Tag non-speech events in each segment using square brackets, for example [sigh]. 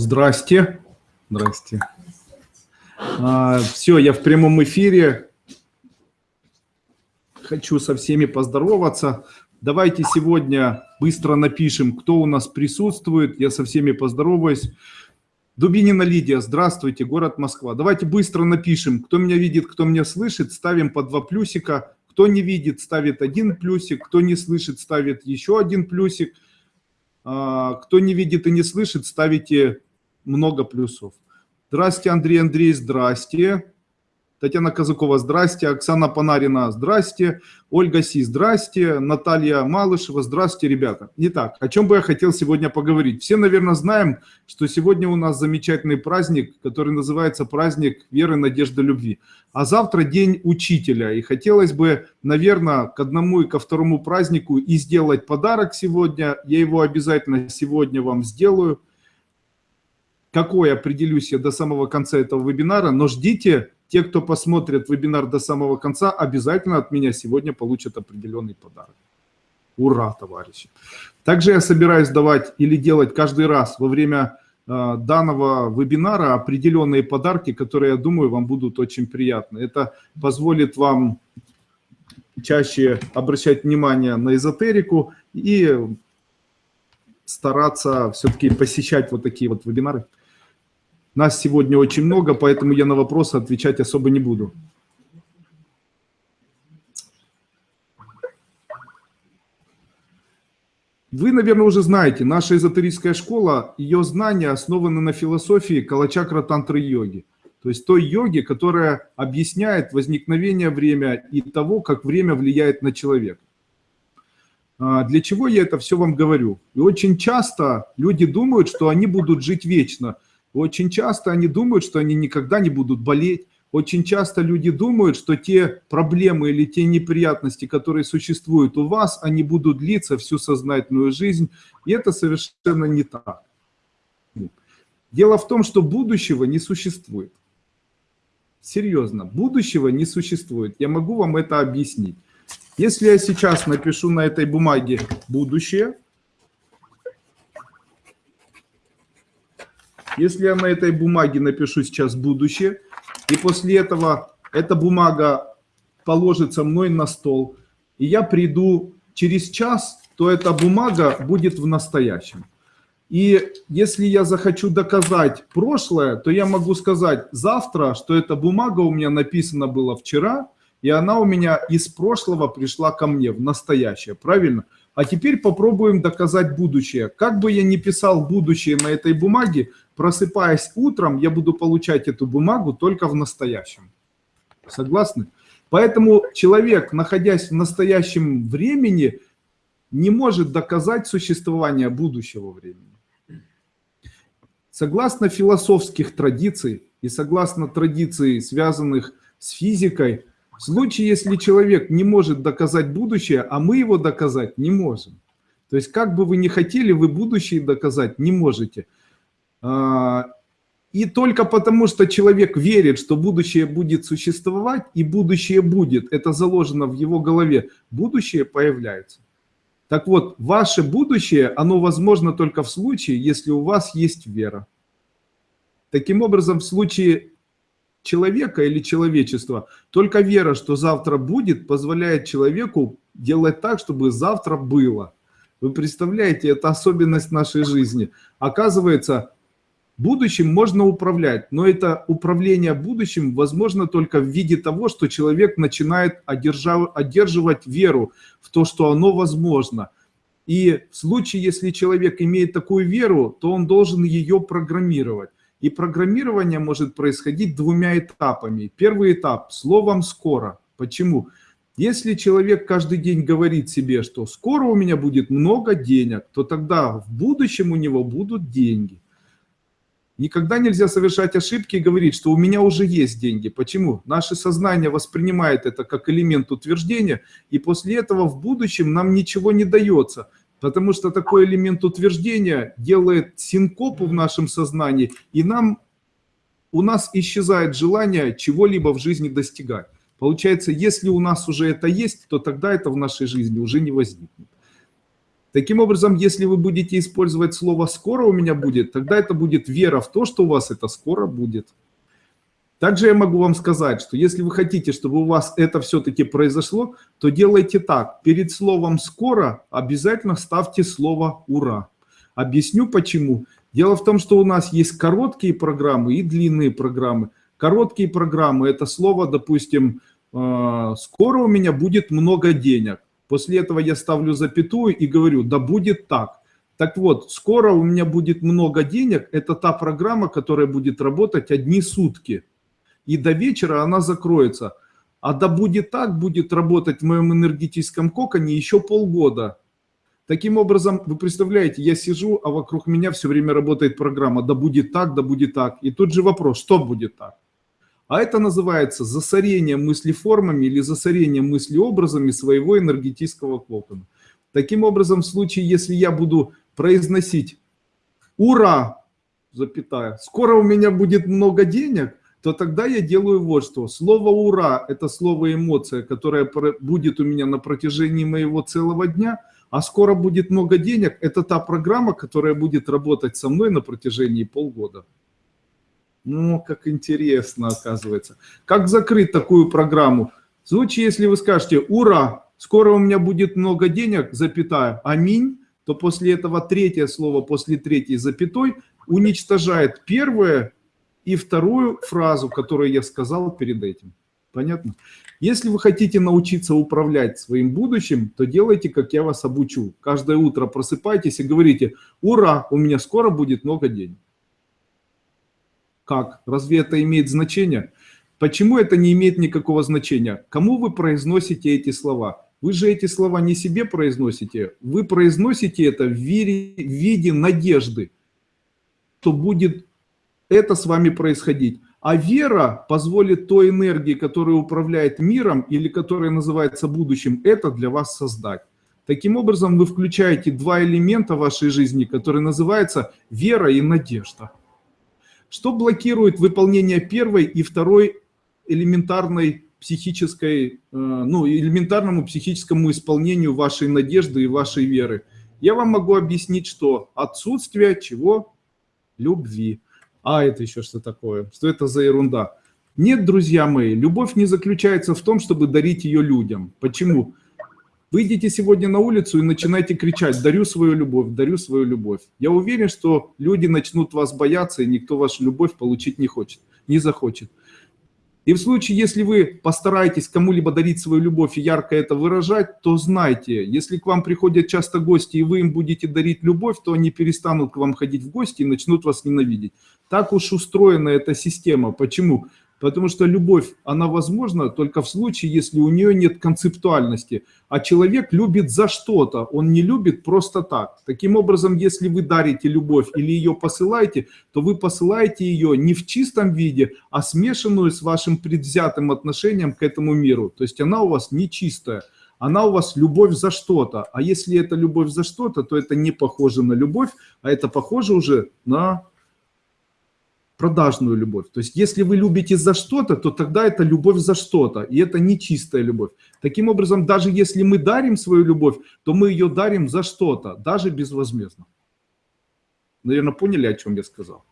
Здрасте. Здрасте. А, все, я в прямом эфире. Хочу со всеми поздороваться. Давайте сегодня быстро напишем, кто у нас присутствует. Я со всеми поздороваюсь. Дубинина Лидия, здравствуйте, город Москва. Давайте быстро напишем, кто меня видит, кто меня слышит. Ставим по два плюсика. Кто не видит, ставит один плюсик. Кто не слышит, ставит еще один плюсик. А, кто не видит и не слышит, ставите много плюсов. Здрасте, Андрей Андрей, здрасте. Татьяна Казакова, здрасте. Оксана Панарина, здрасте. Ольга Си, здрасте. Наталья Малышева, здрасте, ребята. Итак, о чем бы я хотел сегодня поговорить. Все, наверное, знаем, что сегодня у нас замечательный праздник, который называется праздник веры, надежды, любви. А завтра день учителя. И хотелось бы, наверное, к одному и ко второму празднику и сделать подарок сегодня. Я его обязательно сегодня вам сделаю какой определюсь я до самого конца этого вебинара, но ждите, те, кто посмотрит вебинар до самого конца, обязательно от меня сегодня получат определенный подарок. Ура, товарищи! Также я собираюсь давать или делать каждый раз во время э, данного вебинара определенные подарки, которые, я думаю, вам будут очень приятны. Это позволит вам чаще обращать внимание на эзотерику и стараться все-таки посещать вот такие вот вебинары. Нас сегодня очень много, поэтому я на вопросы отвечать особо не буду. Вы, наверное, уже знаете, наша эзотерическая школа, ее знания основаны на философии калачакра тантры йоги. То есть той йоги, которая объясняет возникновение времени и того, как время влияет на человека. А, для чего я это все вам говорю? И очень часто люди думают, что они будут жить вечно – очень часто они думают, что они никогда не будут болеть. Очень часто люди думают, что те проблемы или те неприятности, которые существуют у вас, они будут длиться всю сознательную жизнь. И это совершенно не так. Дело в том, что будущего не существует. Серьезно, будущего не существует. Я могу вам это объяснить. Если я сейчас напишу на этой бумаге «будущее», Если я на этой бумаге напишу сейчас будущее, и после этого эта бумага положится мной на стол, и я приду через час, то эта бумага будет в настоящем. И если я захочу доказать прошлое, то я могу сказать завтра, что эта бумага у меня написана была вчера, и она у меня из прошлого пришла ко мне в настоящее, правильно? А теперь попробуем доказать будущее. Как бы я ни писал будущее на этой бумаге, просыпаясь утром, я буду получать эту бумагу только в настоящем. Согласны? Поэтому человек, находясь в настоящем времени, не может доказать существование будущего времени. Согласно философских традиций и согласно традиций, связанных с физикой, в случае, если человек не может доказать будущее, а мы его доказать не можем. То есть, как бы вы ни хотели, вы будущее доказать не можете. А, и только потому, что человек верит, что будущее будет существовать, и будущее будет, это заложено в его голове, будущее появляется. Так вот, ваше будущее, оно возможно только в случае, если у вас есть вера. Таким образом, в случае человека или человечества. Только вера, что завтра будет, позволяет человеку делать так, чтобы завтра было. Вы представляете, это особенность нашей жизни. Оказывается, будущим можно управлять, но это управление будущим возможно только в виде того, что человек начинает одерживать веру в то, что оно возможно. И в случае, если человек имеет такую веру, то он должен ее программировать. И программирование может происходить двумя этапами. Первый этап – словом «скоро». Почему? Если человек каждый день говорит себе, что скоро у меня будет много денег, то тогда в будущем у него будут деньги. Никогда нельзя совершать ошибки и говорить, что у меня уже есть деньги. Почему? Наше сознание воспринимает это как элемент утверждения, и после этого в будущем нам ничего не дается – Потому что такой элемент утверждения делает синкопу в нашем сознании, и нам, у нас исчезает желание чего-либо в жизни достигать. Получается, если у нас уже это есть, то тогда это в нашей жизни уже не возникнет. Таким образом, если вы будете использовать слово «скоро у меня будет», тогда это будет вера в то, что у вас это скоро будет. Также я могу вам сказать, что если вы хотите, чтобы у вас это все-таки произошло, то делайте так. Перед словом «скоро» обязательно ставьте слово «ура». Объясню почему. Дело в том, что у нас есть короткие программы и длинные программы. Короткие программы – это слово, допустим, э, «скоро у меня будет много денег». После этого я ставлю запятую и говорю «да будет так». Так вот, скоро у меня будет много денег – это та программа, которая будет работать одни сутки. И до вечера она закроется. А да будет так, будет работать в моем энергетическом коконе еще полгода. Таким образом, вы представляете, я сижу, а вокруг меня все время работает программа «да будет так, да будет так». И тут же вопрос, что будет так? А это называется засорение мыслеформами или засорение мыслеобразами своего энергетического кокона. Таким образом, в случае, если я буду произносить «Ура!», запятая, «Скоро у меня будет много денег», то тогда я делаю вот что. Слово «ура» – это слово эмоция, которое будет у меня на протяжении моего целого дня – а скоро будет много денег, это та программа, которая будет работать со мной на протяжении полгода. Ну, как интересно оказывается. Как закрыть такую программу? В случае, если вы скажете «Ура! Скоро у меня будет много денег, запятая, аминь», то после этого третье слово после третьей запятой уничтожает первое и вторую фразу, которую я сказал перед этим. Понятно? Если вы хотите научиться управлять своим будущим, то делайте, как я вас обучу. Каждое утро просыпайтесь и говорите, ура, у меня скоро будет много денег. Как? Разве это имеет значение? Почему это не имеет никакого значения? Кому вы произносите эти слова? Вы же эти слова не себе произносите, вы произносите это в виде, надежды, что будет это с вами происходить. А вера позволит той энергии, которая управляет миром или которая называется будущим, это для вас создать. Таким образом, вы включаете два элемента вашей жизни, которые называются вера и надежда. Что блокирует выполнение первой и второй элементарной психической, э, ну, элементарному психическому исполнению вашей надежды и вашей веры? Я вам могу объяснить, что отсутствие чего? Любви. А это еще что такое? Что это за ерунда? Нет, друзья мои, любовь не заключается в том, чтобы дарить ее людям. Почему? Выйдите сегодня на улицу и начинайте кричать «дарю свою любовь, дарю свою любовь». Я уверен, что люди начнут вас бояться, и никто вашу любовь получить не хочет, не захочет. И в случае, если вы постараетесь кому-либо дарить свою любовь и ярко это выражать, то знайте, если к вам приходят часто гости, и вы им будете дарить любовь, то они перестанут к вам ходить в гости и начнут вас ненавидеть. Так уж устроена эта система. Почему? Потому что любовь, она возможна только в случае, если у нее нет концептуальности. А человек любит за что-то, он не любит просто так. Таким образом, если вы дарите любовь или ее посылаете, то вы посылаете ее не в чистом виде, а смешанную с вашим предвзятым отношением к этому миру. То есть она у вас не чистая, она у вас любовь за что-то. А если это любовь за что-то, то это не похоже на любовь, а это похоже уже на продажную любовь. То есть если вы любите за что-то, то тогда это любовь за что-то, и это не чистая любовь. Таким образом, даже если мы дарим свою любовь, то мы ее дарим за что-то, даже безвозмездно. Наверное, поняли, о чем я сказал.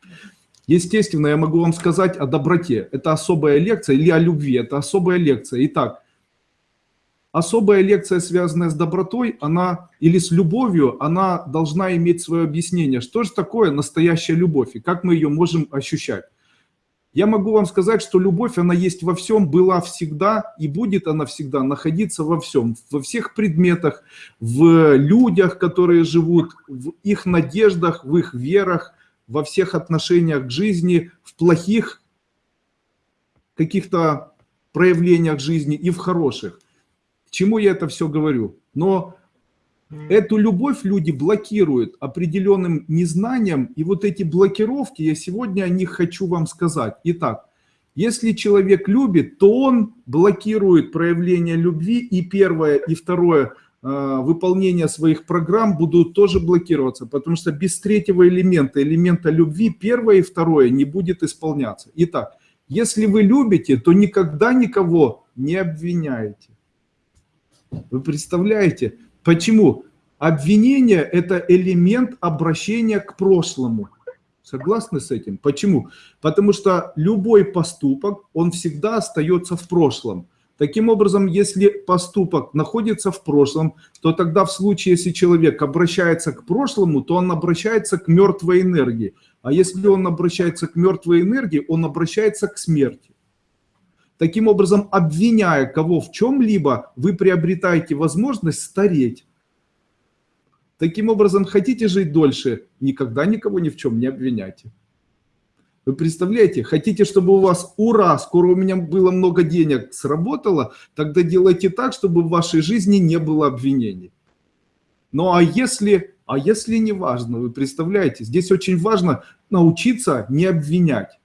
Естественно, я могу вам сказать о доброте. Это особая лекция, или о любви, это особая лекция. Итак, особая лекция, связанная с добротой, она или с любовью, она должна иметь свое объяснение. Что же такое настоящая любовь и как мы ее можем ощущать? Я могу вам сказать, что любовь, она есть во всем, была всегда и будет она всегда находиться во всем. Во всех предметах, в людях, которые живут, в их надеждах, в их верах, во всех отношениях к жизни, в плохих каких-то проявлениях жизни и в хороших. К чему я это все говорю? Но эту любовь люди блокируют определенным незнанием, и вот эти блокировки, я сегодня о них хочу вам сказать. Итак, если человек любит, то он блокирует проявление любви, и первое, и второе э, выполнение своих программ будут тоже блокироваться, потому что без третьего элемента, элемента любви, первое и второе не будет исполняться. Итак, если вы любите, то никогда никого не обвиняете. Вы представляете, почему? Обвинение – это элемент обращения к прошлому. Согласны с этим? Почему? Потому что любой поступок, он всегда остается в прошлом. Таким образом, если поступок находится в прошлом, то тогда в случае, если человек обращается к прошлому, то он обращается к мертвой энергии. А если он обращается к мертвой энергии, он обращается к смерти. Таким образом, обвиняя кого в чем-либо, вы приобретаете возможность стареть. Таким образом, хотите жить дольше, никогда никого ни в чем не обвиняйте. Вы представляете, хотите, чтобы у вас, ура, скоро у меня было много денег, сработало, тогда делайте так, чтобы в вашей жизни не было обвинений. Ну а если, а если не важно, вы представляете, здесь очень важно научиться не обвинять.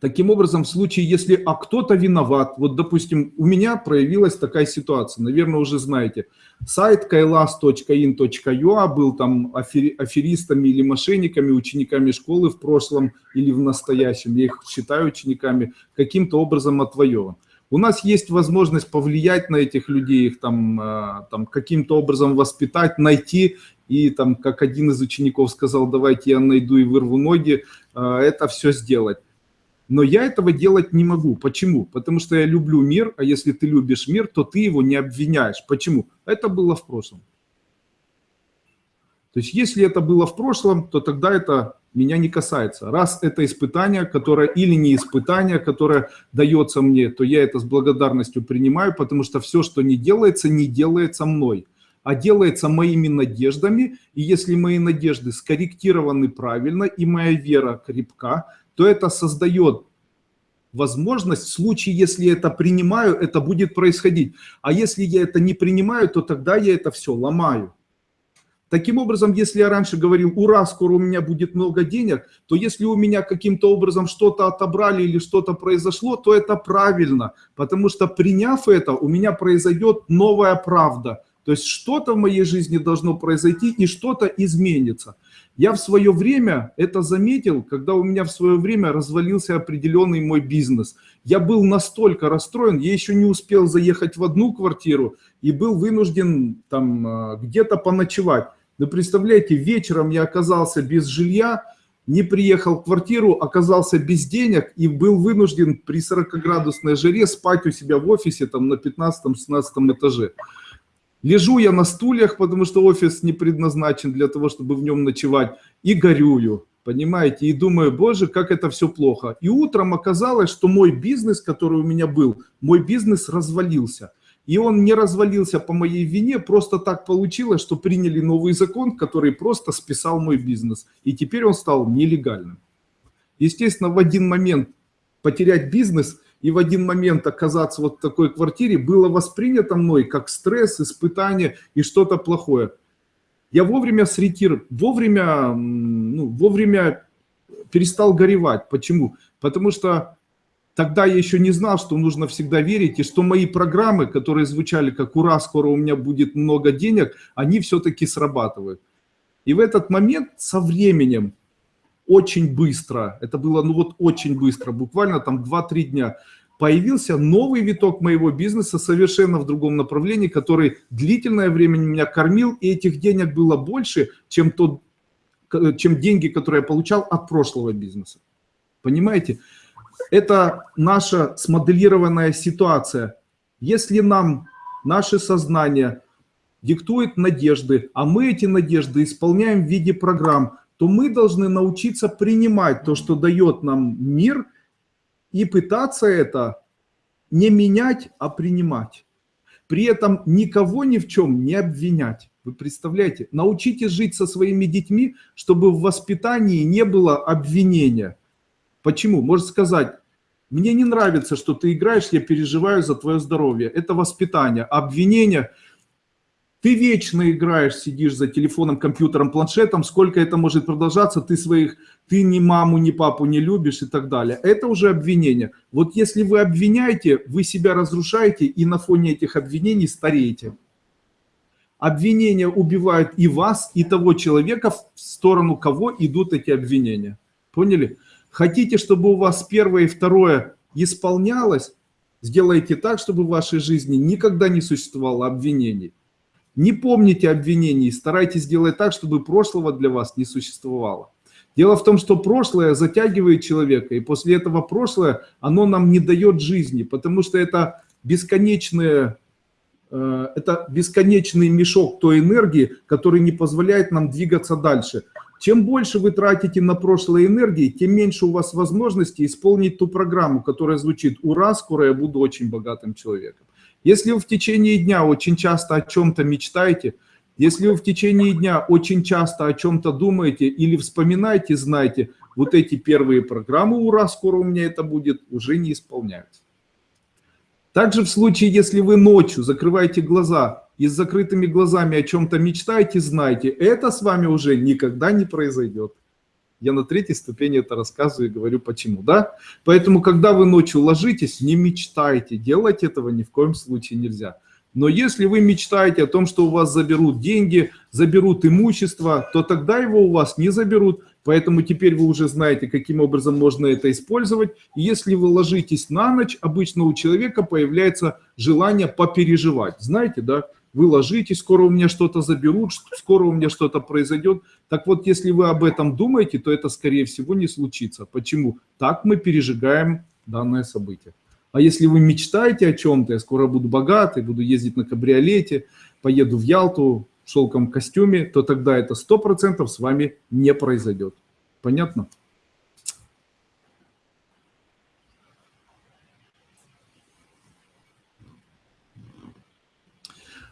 Таким образом, в случае, если а кто-то виноват, вот, допустим, у меня проявилась такая ситуация, наверное, уже знаете, сайт kailas.in.ua был там аферистами или мошенниками, учениками школы в прошлом или в настоящем, я их считаю учениками, каким-то образом отвоеван. У нас есть возможность повлиять на этих людей, их там, а, там каким-то образом воспитать, найти и там, как один из учеников сказал, давайте я найду и вырву ноги, а, это все сделать. Но я этого делать не могу. Почему? Потому что я люблю мир, а если ты любишь мир, то ты его не обвиняешь. Почему? Это было в прошлом. То есть если это было в прошлом, то тогда это меня не касается. Раз это испытание, которое или не испытание, которое дается мне, то я это с благодарностью принимаю, потому что все, что не делается, не делается мной, а делается моими надеждами. И если мои надежды скорректированы правильно и моя вера крепка, то это создает возможность в случае, если я это принимаю, это будет происходить. А если я это не принимаю, то тогда я это все ломаю. Таким образом, если я раньше говорил, ура, скоро у меня будет много денег, то если у меня каким-то образом что-то отобрали или что-то произошло, то это правильно, потому что приняв это, у меня произойдет новая правда. То есть что-то в моей жизни должно произойти и что-то изменится. Я в свое время это заметил, когда у меня в свое время развалился определенный мой бизнес. Я был настолько расстроен, я еще не успел заехать в одну квартиру и был вынужден там а, где-то поночевать. Вы представляете, вечером я оказался без жилья, не приехал в квартиру, оказался без денег и был вынужден при 40-градусной жаре спать у себя в офисе там на 15-16 этаже. Лежу я на стульях, потому что офис не предназначен для того, чтобы в нем ночевать, и горюю, понимаете, и думаю, боже, как это все плохо. И утром оказалось, что мой бизнес, который у меня был, мой бизнес развалился. И он не развалился по моей вине, просто так получилось, что приняли новый закон, который просто списал мой бизнес. И теперь он стал нелегальным. Естественно, в один момент потерять бизнес – и в один момент оказаться вот в такой квартире было воспринято мной как стресс, испытание и что-то плохое. Я вовремя сретир, вовремя, ну, вовремя перестал горевать. Почему? Потому что тогда я еще не знал, что нужно всегда верить, и что мои программы, которые звучали как «Ура, скоро у меня будет много денег», они все-таки срабатывают. И в этот момент со временем очень быстро, это было ну вот очень быстро, буквально там 2-3 дня, появился новый виток моего бизнеса совершенно в другом направлении, который длительное время меня кормил, и этих денег было больше, чем, тот, чем деньги, которые я получал от прошлого бизнеса. Понимаете? Это наша смоделированная ситуация. Если нам наше сознание диктует надежды, а мы эти надежды исполняем в виде программ, то мы должны научиться принимать то, что дает нам мир, и пытаться это не менять, а принимать. При этом никого ни в чем не обвинять. Вы представляете? Научитесь жить со своими детьми, чтобы в воспитании не было обвинения. Почему? Может сказать, мне не нравится, что ты играешь, я переживаю за твое здоровье. Это воспитание. Обвинение – ты вечно играешь, сидишь за телефоном, компьютером, планшетом, сколько это может продолжаться, ты своих, ты ни маму, ни папу не любишь и так далее. Это уже обвинение. Вот если вы обвиняете, вы себя разрушаете и на фоне этих обвинений стареете. Обвинения убивают и вас, и того человека, в сторону кого идут эти обвинения. Поняли? Хотите, чтобы у вас первое и второе исполнялось, сделайте так, чтобы в вашей жизни никогда не существовало обвинений. Не помните обвинений, старайтесь сделать так, чтобы прошлого для вас не существовало. Дело в том, что прошлое затягивает человека, и после этого прошлое, оно нам не дает жизни, потому что это бесконечное Э, это бесконечный мешок той энергии, который не позволяет нам двигаться дальше. Чем больше вы тратите на прошлое энергии, тем меньше у вас возможности исполнить ту программу, которая звучит «Ура, скоро я буду очень богатым человеком». Если вы в течение дня очень часто о чем-то мечтаете, если вы в течение дня очень часто о чем-то думаете или вспоминаете, знаете, вот эти первые программы «Ура, скоро у меня это будет» уже не исполняются. Также в случае, если вы ночью закрываете глаза и с закрытыми глазами о чем-то мечтаете, знайте, это с вами уже никогда не произойдет. Я на третьей ступени это рассказываю и говорю почему, да? Поэтому, когда вы ночью ложитесь, не мечтайте, делать этого ни в коем случае нельзя. Но если вы мечтаете о том, что у вас заберут деньги, заберут имущество, то тогда его у вас не заберут, Поэтому теперь вы уже знаете, каким образом можно это использовать. Если вы ложитесь на ночь, обычно у человека появляется желание попереживать. Знаете, да? Вы ложитесь, скоро у меня что-то заберут, скоро у меня что-то произойдет. Так вот, если вы об этом думаете, то это, скорее всего, не случится. Почему? Так мы пережигаем данное событие. А если вы мечтаете о чем-то, я скоро буду богатый, буду ездить на кабриолете, поеду в Ялту, шелком костюме, то тогда это 100% с вами не произойдет. Понятно?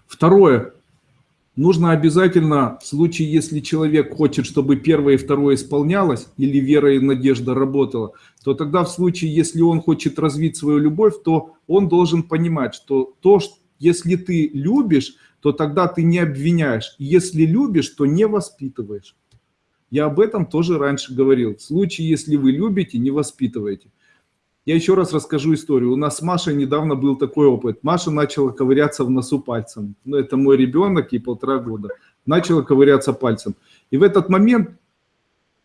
Второе. Нужно обязательно, в случае, если человек хочет, чтобы первое и второе исполнялось, или вера и надежда работала, то тогда в случае, если он хочет развить свою любовь, то он должен понимать, что то, если ты любишь, то тогда ты не обвиняешь. Если любишь, то не воспитываешь. Я об этом тоже раньше говорил. В случае, если вы любите, не воспитываете. Я еще раз расскажу историю. У нас с Машей недавно был такой опыт. Маша начала ковыряться в носу пальцем. Ну, это мой ребенок, ей полтора года. Начала ковыряться пальцем. И в этот момент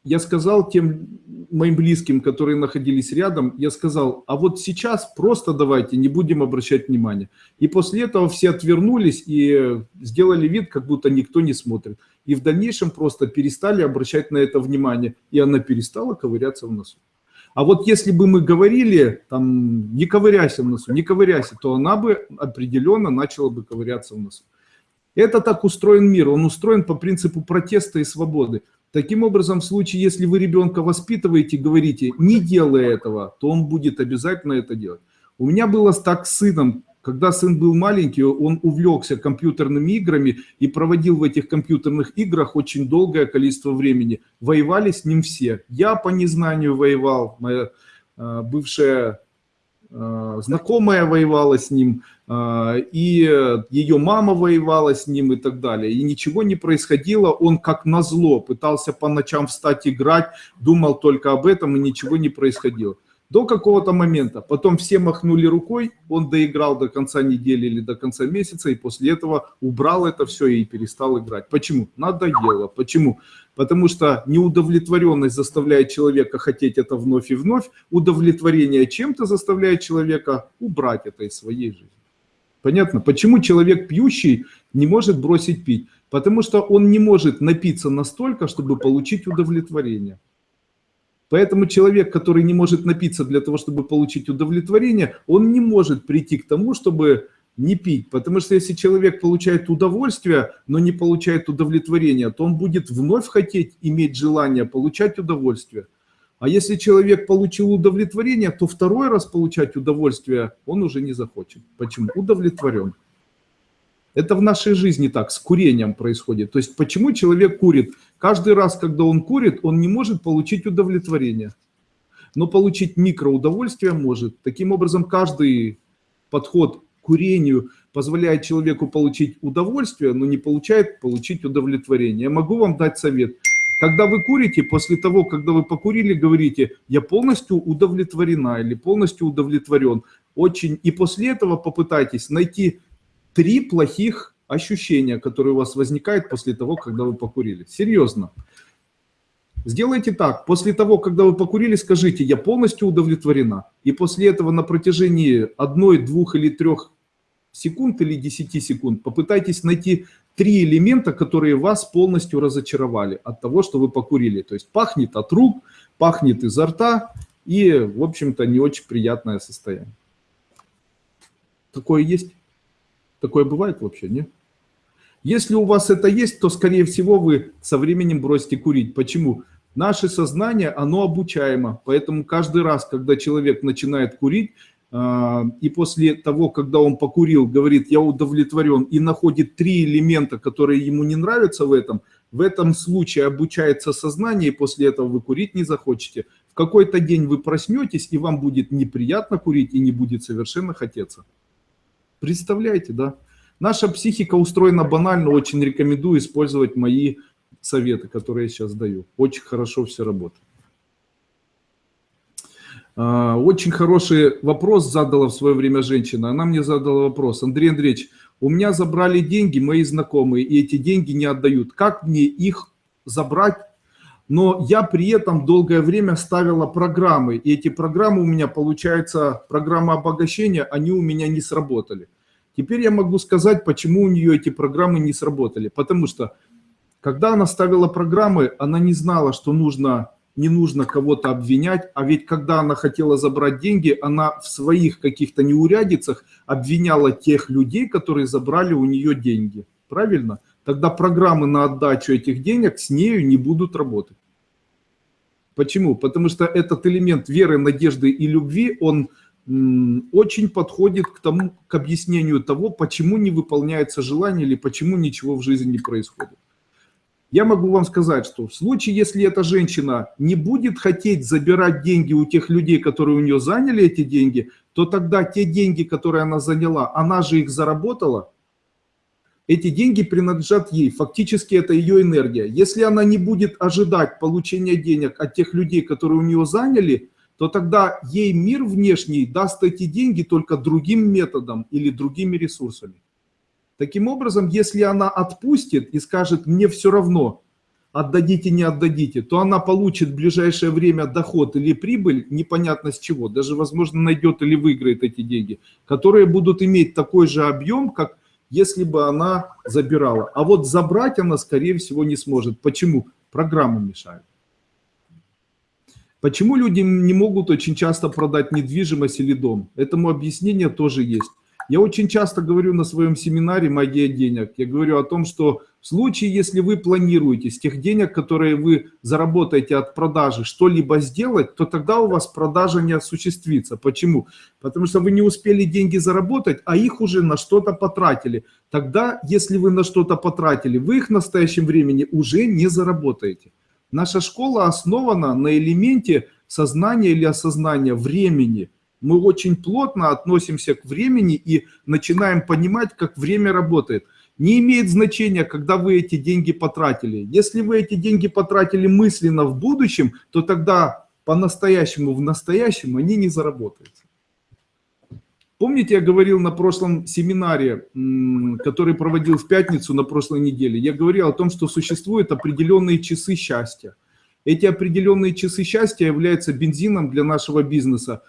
я сказал тем моим близким, которые находились рядом, я сказал, а вот сейчас просто давайте не будем обращать внимания. И после этого все отвернулись и сделали вид, как будто никто не смотрит. И в дальнейшем просто перестали обращать на это внимание, и она перестала ковыряться в носу. А вот если бы мы говорили, там, не ковыряйся в носу, не ковыряйся, то она бы определенно начала бы ковыряться в носу. Это так устроен мир, он устроен по принципу протеста и свободы. Таким образом, в случае, если вы ребенка воспитываете, говорите, не делай этого, то он будет обязательно это делать. У меня было так с сыном, когда сын был маленький, он увлекся компьютерными играми и проводил в этих компьютерных играх очень долгое количество времени. Воевали с ним все. Я по незнанию воевал, моя э, бывшая э, знакомая воевала с ним, а, и ее мама воевала с ним и так далее. И ничего не происходило, он как назло пытался по ночам встать играть, думал только об этом и ничего не происходило до какого-то момента. Потом все махнули рукой, он доиграл до конца недели или до конца месяца, и после этого убрал это все и перестал играть. Почему? Надоело. Почему? Потому что неудовлетворенность заставляет человека хотеть это вновь и вновь, удовлетворение чем-то заставляет человека убрать это из своей жизни. Понятно? Почему человек пьющий не может бросить пить? Потому что он не может напиться настолько, чтобы получить удовлетворение. Поэтому человек, который не может напиться для того, чтобы получить удовлетворение, он не может прийти к тому, чтобы не пить. Потому что если человек получает удовольствие, но не получает удовлетворения, то он будет вновь хотеть иметь желание получать удовольствие. А если человек получил удовлетворение, то второй раз получать удовольствие он уже не захочет. Почему? Удовлетворен. Это в нашей жизни так, с курением происходит. То есть почему человек курит? Каждый раз, когда он курит, он не может получить удовлетворение. Но получить микроудовольствие может. Таким образом, каждый подход к курению позволяет человеку получить удовольствие, но не получает получить удовлетворение. Я могу вам дать совет. Когда вы курите, после того, когда вы покурили, говорите, я полностью удовлетворена или полностью удовлетворен. Очень. И после этого попытайтесь найти три плохих ощущения, которые у вас возникают после того, когда вы покурили. Серьезно. Сделайте так. После того, когда вы покурили, скажите, я полностью удовлетворена. И после этого на протяжении одной, двух или трех секунд или 10 секунд попытайтесь найти три элемента, которые вас полностью разочаровали от того, что вы покурили. То есть пахнет от рук, пахнет изо рта и, в общем-то, не очень приятное состояние. Такое есть? Такое бывает вообще, нет? Если у вас это есть, то, скорее всего, вы со временем бросите курить. Почему? Наше сознание, оно обучаемо. Поэтому каждый раз, когда человек начинает курить, а, и после того, когда он покурил, говорит, я удовлетворен, и находит три элемента, которые ему не нравятся в этом, в этом случае обучается сознание, и после этого вы курить не захочете. В какой-то день вы проснетесь, и вам будет неприятно курить, и не будет совершенно хотеться. Представляете, да? Наша психика устроена банально, очень рекомендую использовать мои советы, которые я сейчас даю. Очень хорошо все работает. А, очень хороший вопрос задала в свое время женщина. Она мне задала вопрос. Андрей Андреевич, у меня забрали деньги мои знакомые, и эти деньги не отдают. Как мне их забрать? Но я при этом долгое время ставила программы, и эти программы у меня, получается, программа обогащения, они у меня не сработали. Теперь я могу сказать, почему у нее эти программы не сработали. Потому что, когда она ставила программы, она не знала, что нужно, не нужно кого-то обвинять. А ведь когда она хотела забрать деньги, она в своих каких-то неурядицах обвиняла тех людей, которые забрали у нее деньги. Правильно? Тогда программы на отдачу этих денег с нею не будут работать. Почему? Потому что этот элемент веры, надежды и любви, он очень подходит к тому, к объяснению того, почему не выполняется желание или почему ничего в жизни не происходит. Я могу вам сказать, что в случае, если эта женщина не будет хотеть забирать деньги у тех людей, которые у нее заняли эти деньги, то тогда те деньги, которые она заняла, она же их заработала, эти деньги принадлежат ей, фактически это ее энергия. Если она не будет ожидать получения денег от тех людей, которые у нее заняли, то тогда ей мир внешний даст эти деньги только другим методом или другими ресурсами. Таким образом, если она отпустит и скажет, мне все равно, отдадите, не отдадите, то она получит в ближайшее время доход или прибыль, непонятно с чего, даже, возможно, найдет или выиграет эти деньги, которые будут иметь такой же объем, как если бы она забирала. А вот забрать она, скорее всего, не сможет. Почему? Программы мешают. Почему люди не могут очень часто продать недвижимость или дом? Этому объяснение тоже есть. Я очень часто говорю на своем семинаре «Магия денег», я говорю о том, что в случае, если вы планируете с тех денег, которые вы заработаете от продажи, что-либо сделать, то тогда у вас продажа не осуществится. Почему? Потому что вы не успели деньги заработать, а их уже на что-то потратили. Тогда, если вы на что-то потратили, вы их в настоящем времени уже не заработаете. Наша школа основана на элементе сознания или осознания времени. Мы очень плотно относимся к времени и начинаем понимать, как время работает. Не имеет значения, когда вы эти деньги потратили. Если вы эти деньги потратили мысленно в будущем, то тогда по-настоящему в настоящем они не заработаются. Помните, я говорил на прошлом семинаре, который проводил в пятницу на прошлой неделе, я говорил о том, что существуют определенные часы счастья. Эти определенные часы счастья являются бензином для нашего бизнеса.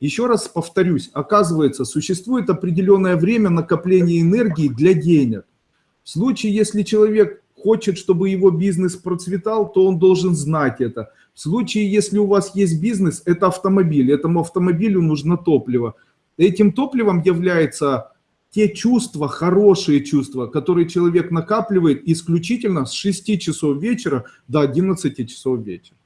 Еще раз повторюсь, оказывается, существует определенное время накопления энергии для денег. В случае, если человек хочет, чтобы его бизнес процветал, то он должен знать это. В случае, если у вас есть бизнес, это автомобиль, этому автомобилю нужно топливо – Этим топливом являются те чувства, хорошие чувства, которые человек накапливает исключительно с 6 часов вечера до 11 часов вечера.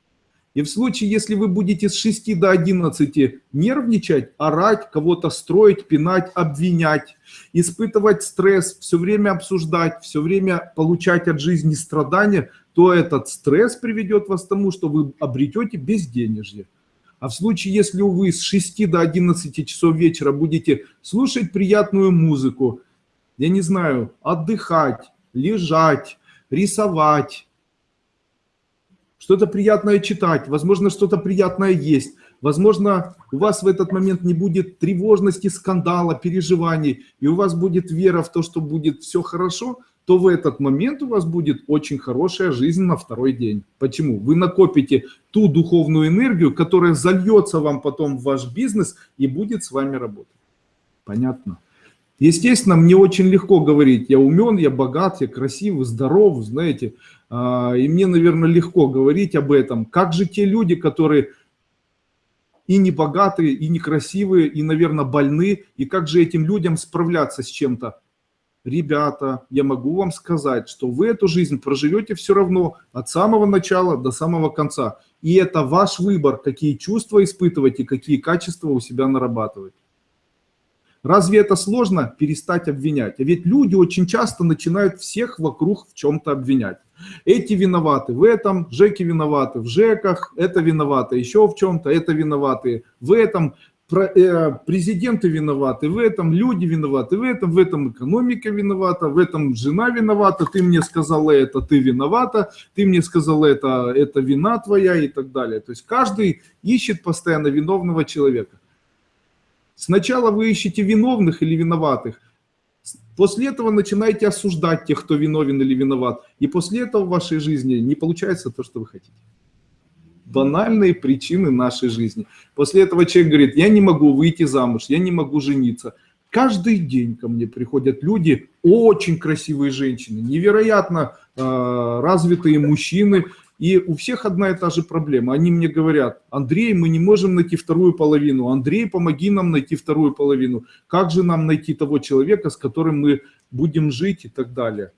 И в случае, если вы будете с 6 до 11 нервничать, орать, кого-то строить, пинать, обвинять, испытывать стресс, все время обсуждать, все время получать от жизни страдания, то этот стресс приведет вас к тому, что вы обретете безденежье. А в случае, если вы с 6 до 11 часов вечера будете слушать приятную музыку, я не знаю, отдыхать, лежать, рисовать, что-то приятное читать, возможно, что-то приятное есть, возможно, у вас в этот момент не будет тревожности, скандала, переживаний, и у вас будет вера в то, что будет все хорошо – то в этот момент у вас будет очень хорошая жизнь на второй день. Почему? Вы накопите ту духовную энергию, которая зальется вам потом в ваш бизнес и будет с вами работать. Понятно? Естественно, мне очень легко говорить, я умен, я богат, я красивый, здоров, знаете, а, и мне, наверное, легко говорить об этом. Как же те люди, которые и не богатые, и некрасивые, и, наверное, больны, и как же этим людям справляться с чем-то? Ребята, я могу вам сказать, что вы эту жизнь проживете все равно от самого начала до самого конца. И это ваш выбор, какие чувства испытывать и какие качества у себя нарабатывать. Разве это сложно перестать обвинять? А ведь люди очень часто начинают всех вокруг в чем-то обвинять. Эти виноваты в этом, Жеки виноваты в Жеках, это виноваты еще в чем-то, это виноваты в этом, президенты виноваты в этом, люди виноваты в этом, в этом экономика виновата, в этом жена виновата, ты мне сказала это, ты виновата, ты мне сказала это, это вина твоя и так далее. То есть каждый ищет постоянно виновного человека. Сначала вы ищете виновных или виноватых, после этого начинаете осуждать тех, кто виновен или виноват, и после этого в вашей жизни не получается то, что вы хотите. Банальные причины нашей жизни. После этого человек говорит, я не могу выйти замуж, я не могу жениться. Каждый день ко мне приходят люди, очень красивые женщины, невероятно э, развитые мужчины, и у всех одна и та же проблема. Они мне говорят, Андрей, мы не можем найти вторую половину. Андрей, помоги нам найти вторую половину. Как же нам найти того человека, с которым мы будем жить и так далее.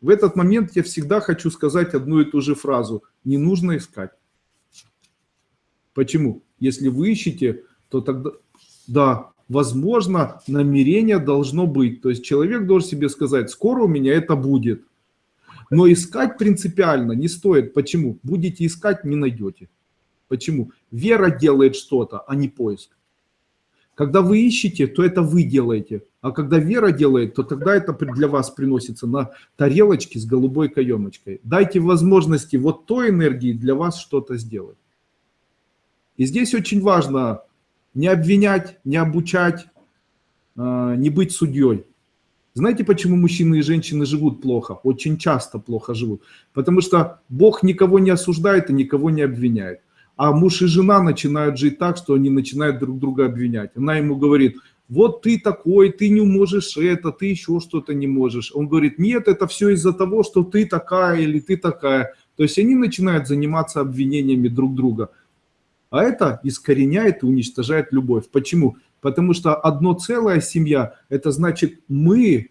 В этот момент я всегда хочу сказать одну и ту же фразу. Не нужно искать. Почему? Если вы ищете, то тогда, да, возможно, намерение должно быть. То есть человек должен себе сказать, скоро у меня это будет. Но искать принципиально не стоит. Почему? Будете искать, не найдете. Почему? Вера делает что-то, а не поиск. Когда вы ищете, то это вы делаете. А когда вера делает, то тогда это для вас приносится на тарелочке с голубой каемочкой. Дайте возможности вот той энергии для вас что-то сделать. И здесь очень важно не обвинять, не обучать, а, не быть судьей. Знаете, почему мужчины и женщины живут плохо? Очень часто плохо живут. Потому что Бог никого не осуждает и никого не обвиняет. А муж и жена начинают жить так, что они начинают друг друга обвинять. Она ему говорит, вот ты такой, ты не можешь это, ты еще что-то не можешь. Он говорит, нет, это все из-за того, что ты такая или ты такая. То есть они начинают заниматься обвинениями друг друга. А это искореняет и уничтожает любовь. Почему? Потому что одно целая семья, это значит мы,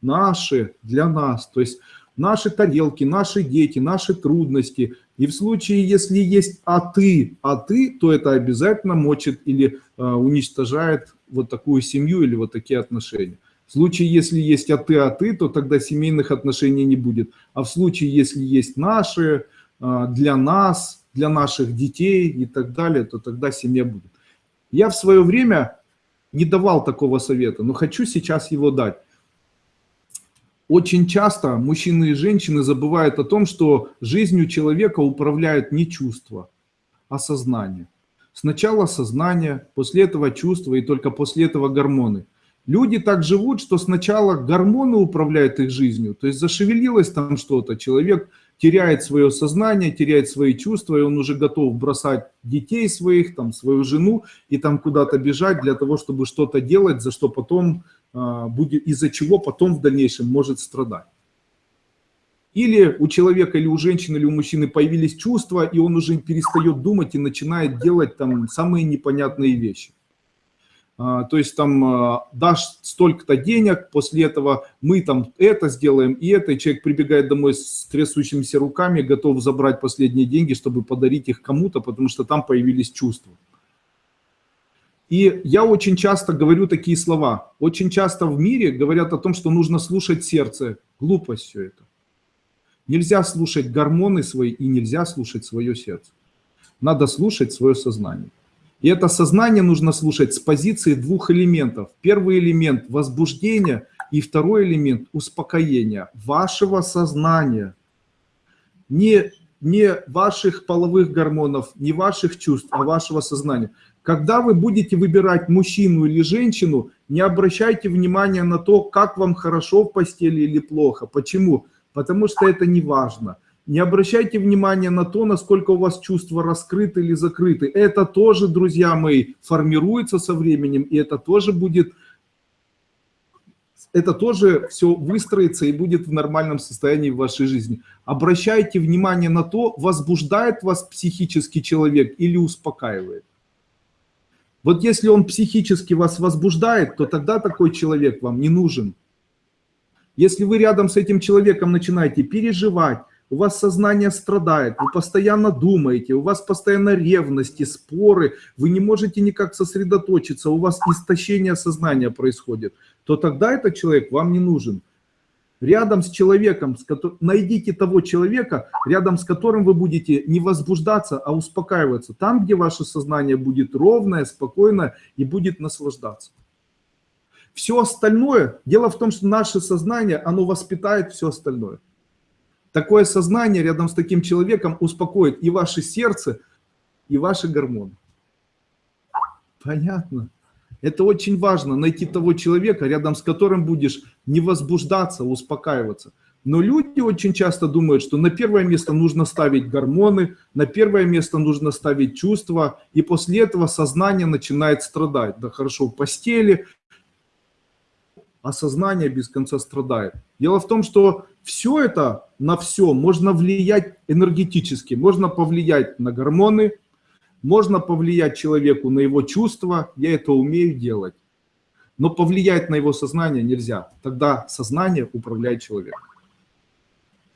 наши, для нас. То есть наши тарелки, наши дети, наши трудности. И в случае, если есть «а ты», «а ты», то это обязательно мочит или э, уничтожает вот такую семью или вот такие отношения. В случае, если есть «а ты», «а ты», то тогда семейных отношений не будет. А в случае, если есть «наши», э, «для нас», для наших детей и так далее, то тогда семья будет. Я в свое время не давал такого совета, но хочу сейчас его дать. Очень часто мужчины и женщины забывают о том, что жизнью человека управляют не чувства, а сознание. Сначала сознание, после этого чувства и только после этого гормоны. Люди так живут, что сначала гормоны управляют их жизнью, то есть зашевелилось там что-то, человек теряет свое сознание, теряет свои чувства, и он уже готов бросать детей своих, там, свою жену, и там куда-то бежать для того, чтобы что-то делать, за что потом а, будет, из-за чего потом в дальнейшем может страдать. Или у человека, или у женщины, или у мужчины появились чувства, и он уже перестает думать и начинает делать там самые непонятные вещи. А, то есть там а, дашь столько-то денег, после этого мы там это сделаем и это, и человек прибегает домой с трясущимися руками, готов забрать последние деньги, чтобы подарить их кому-то, потому что там появились чувства. И я очень часто говорю такие слова. Очень часто в мире говорят о том, что нужно слушать сердце. Глупость все это. Нельзя слушать гормоны свои и нельзя слушать свое сердце. Надо слушать свое сознание. И это сознание нужно слушать с позиции двух элементов. Первый элемент – возбуждения, и второй элемент – успокоения вашего сознания. Не, не ваших половых гормонов, не ваших чувств, а вашего сознания. Когда вы будете выбирать мужчину или женщину, не обращайте внимания на то, как вам хорошо в постели или плохо. Почему? Потому что это не важно. Не обращайте внимания на то, насколько у вас чувства раскрыты или закрыты. Это тоже, друзья мои, формируется со временем, и это тоже будет это тоже все выстроится и будет в нормальном состоянии в вашей жизни. Обращайте внимание на то, возбуждает вас психический человек или успокаивает. Вот если он психически вас возбуждает, то тогда такой человек вам не нужен. Если вы рядом с этим человеком начинаете переживать, у вас сознание страдает, вы постоянно думаете, у вас постоянно ревности, споры, вы не можете никак сосредоточиться, у вас истощение сознания происходит, то тогда этот человек вам не нужен. Рядом с человеком, с которым, найдите того человека, рядом с которым вы будете не возбуждаться, а успокаиваться. Там, где ваше сознание будет ровное, спокойное и будет наслаждаться. Все остальное, дело в том, что наше сознание, оно воспитает все остальное. Такое сознание рядом с таким человеком успокоит и ваше сердце, и ваши гормоны. Понятно? Это очень важно, найти того человека, рядом с которым будешь не возбуждаться, а успокаиваться. Но люди очень часто думают, что на первое место нужно ставить гормоны, на первое место нужно ставить чувства, и после этого сознание начинает страдать. Да хорошо, в постели, а сознание без конца страдает. Дело в том, что все это, на все можно влиять энергетически. Можно повлиять на гормоны, можно повлиять человеку на его чувства, я это умею делать. Но повлиять на его сознание нельзя. Тогда сознание управляет человеком.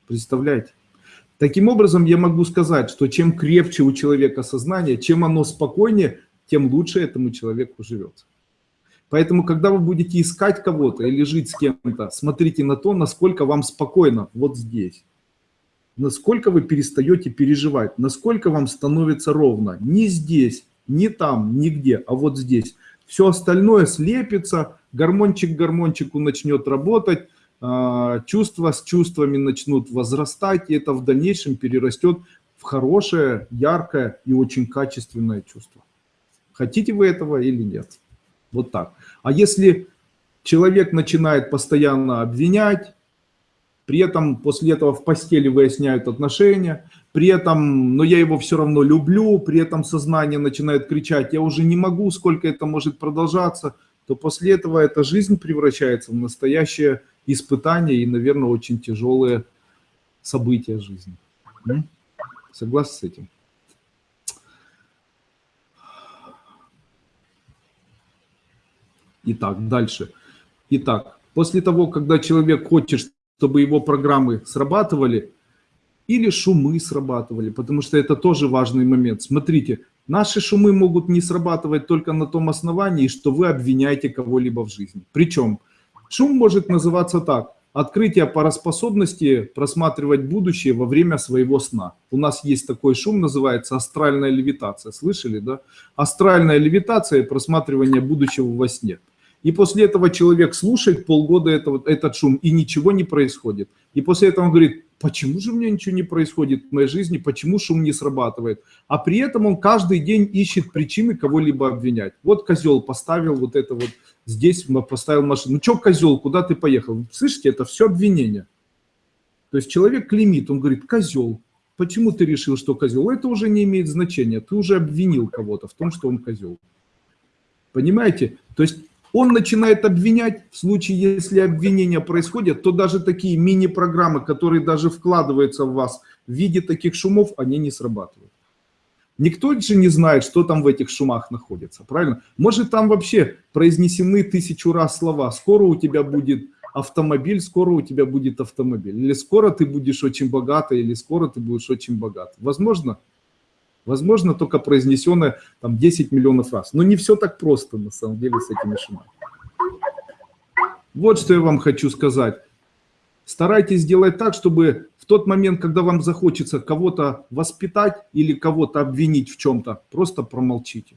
Представляете? Таким образом, я могу сказать, что чем крепче у человека сознание, чем оно спокойнее, тем лучше этому человеку живется. Поэтому, когда вы будете искать кого-то или жить с кем-то, смотрите на то, насколько вам спокойно вот здесь. Насколько вы перестаете переживать, насколько вам становится ровно. Не здесь, не там, нигде, а вот здесь. Все остальное слепится, гормончик гормончику начнет работать, а, чувства с чувствами начнут возрастать, и это в дальнейшем перерастет в хорошее, яркое и очень качественное чувство. Хотите вы этого или нет? Вот так. А если человек начинает постоянно обвинять, при этом после этого в постели выясняют отношения, при этом, но я его все равно люблю, при этом сознание начинает кричать, я уже не могу, сколько это может продолжаться, то после этого эта жизнь превращается в настоящее испытание и, наверное, очень тяжелые события жизни. Согласны с этим? Итак, дальше. Итак, после того, когда человек хочет, чтобы его программы срабатывали, или шумы срабатывали, потому что это тоже важный момент. Смотрите, наши шумы могут не срабатывать только на том основании, что вы обвиняете кого-либо в жизни. Причем шум может называться так. Открытие пароспособности просматривать будущее во время своего сна. У нас есть такой шум, называется астральная левитация. Слышали, да? Астральная левитация – просматривание будущего во сне. И после этого человек слушает полгода этого, этот шум, и ничего не происходит. И после этого он говорит, почему же у меня ничего не происходит в моей жизни, почему шум не срабатывает. А при этом он каждый день ищет причины кого-либо обвинять. Вот козел поставил вот это вот, здесь поставил машину. Ну что козел, куда ты поехал? Слышите, это все обвинение. То есть человек клеймит, он говорит, козел. Почему ты решил, что козел? Это уже не имеет значения. Ты уже обвинил кого-то в том, что он козел. Понимаете? То есть он начинает обвинять, в случае, если обвинения происходят, то даже такие мини-программы, которые даже вкладываются в вас в виде таких шумов, они не срабатывают. Никто же не знает, что там в этих шумах находится, правильно? Может, там вообще произнесены тысячу раз слова. Скоро у тебя будет автомобиль, скоро у тебя будет автомобиль. Или скоро ты будешь очень богатый, или скоро ты будешь очень богат. Возможно? Возможно, только произнесенное там 10 миллионов раз. Но не все так просто, на самом деле, с этими шумами. Вот что я вам хочу сказать. Старайтесь сделать так, чтобы в тот момент, когда вам захочется кого-то воспитать или кого-то обвинить в чем-то, просто промолчите.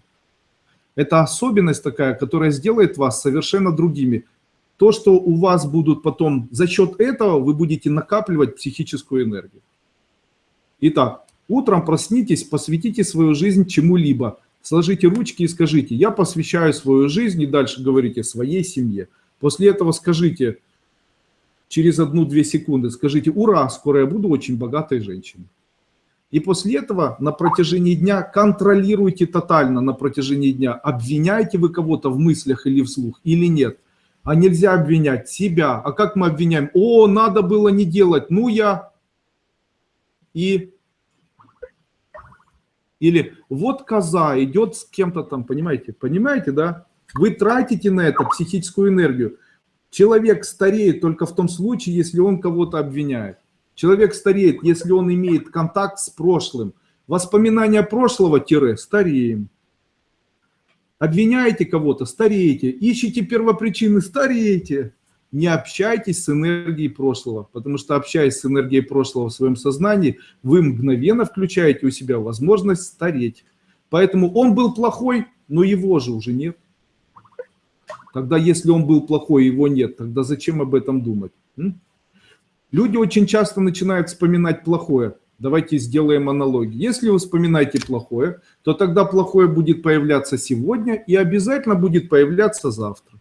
Это особенность такая, которая сделает вас совершенно другими. То, что у вас будут потом, за счет этого вы будете накапливать психическую энергию. Итак, Утром проснитесь, посвятите свою жизнь чему-либо. Сложите ручки и скажите, я посвящаю свою жизнь, и дальше говорите своей семье. После этого скажите, через одну-две секунды, скажите, ура, скоро я буду очень богатой женщиной. И после этого на протяжении дня контролируйте тотально на протяжении дня, обвиняете вы кого-то в мыслях или вслух или нет. А нельзя обвинять себя. А как мы обвиняем? О, надо было не делать. Ну я. И или вот коза идет с кем-то там, понимаете? Понимаете, да? Вы тратите на это психическую энергию. Человек стареет только в том случае, если он кого-то обвиняет. Человек стареет, если он имеет контакт с прошлым. Воспоминания прошлого-стареем. Обвиняете кого-то, стареете. Ищите первопричины, стареете. Не общайтесь с энергией прошлого, потому что общаясь с энергией прошлого в своем сознании, вы мгновенно включаете у себя возможность стареть. Поэтому он был плохой, но его же уже нет. Тогда если он был плохой, его нет, тогда зачем об этом думать? Люди очень часто начинают вспоминать плохое. Давайте сделаем аналогию. Если вы вспоминаете плохое, то тогда плохое будет появляться сегодня и обязательно будет появляться завтра.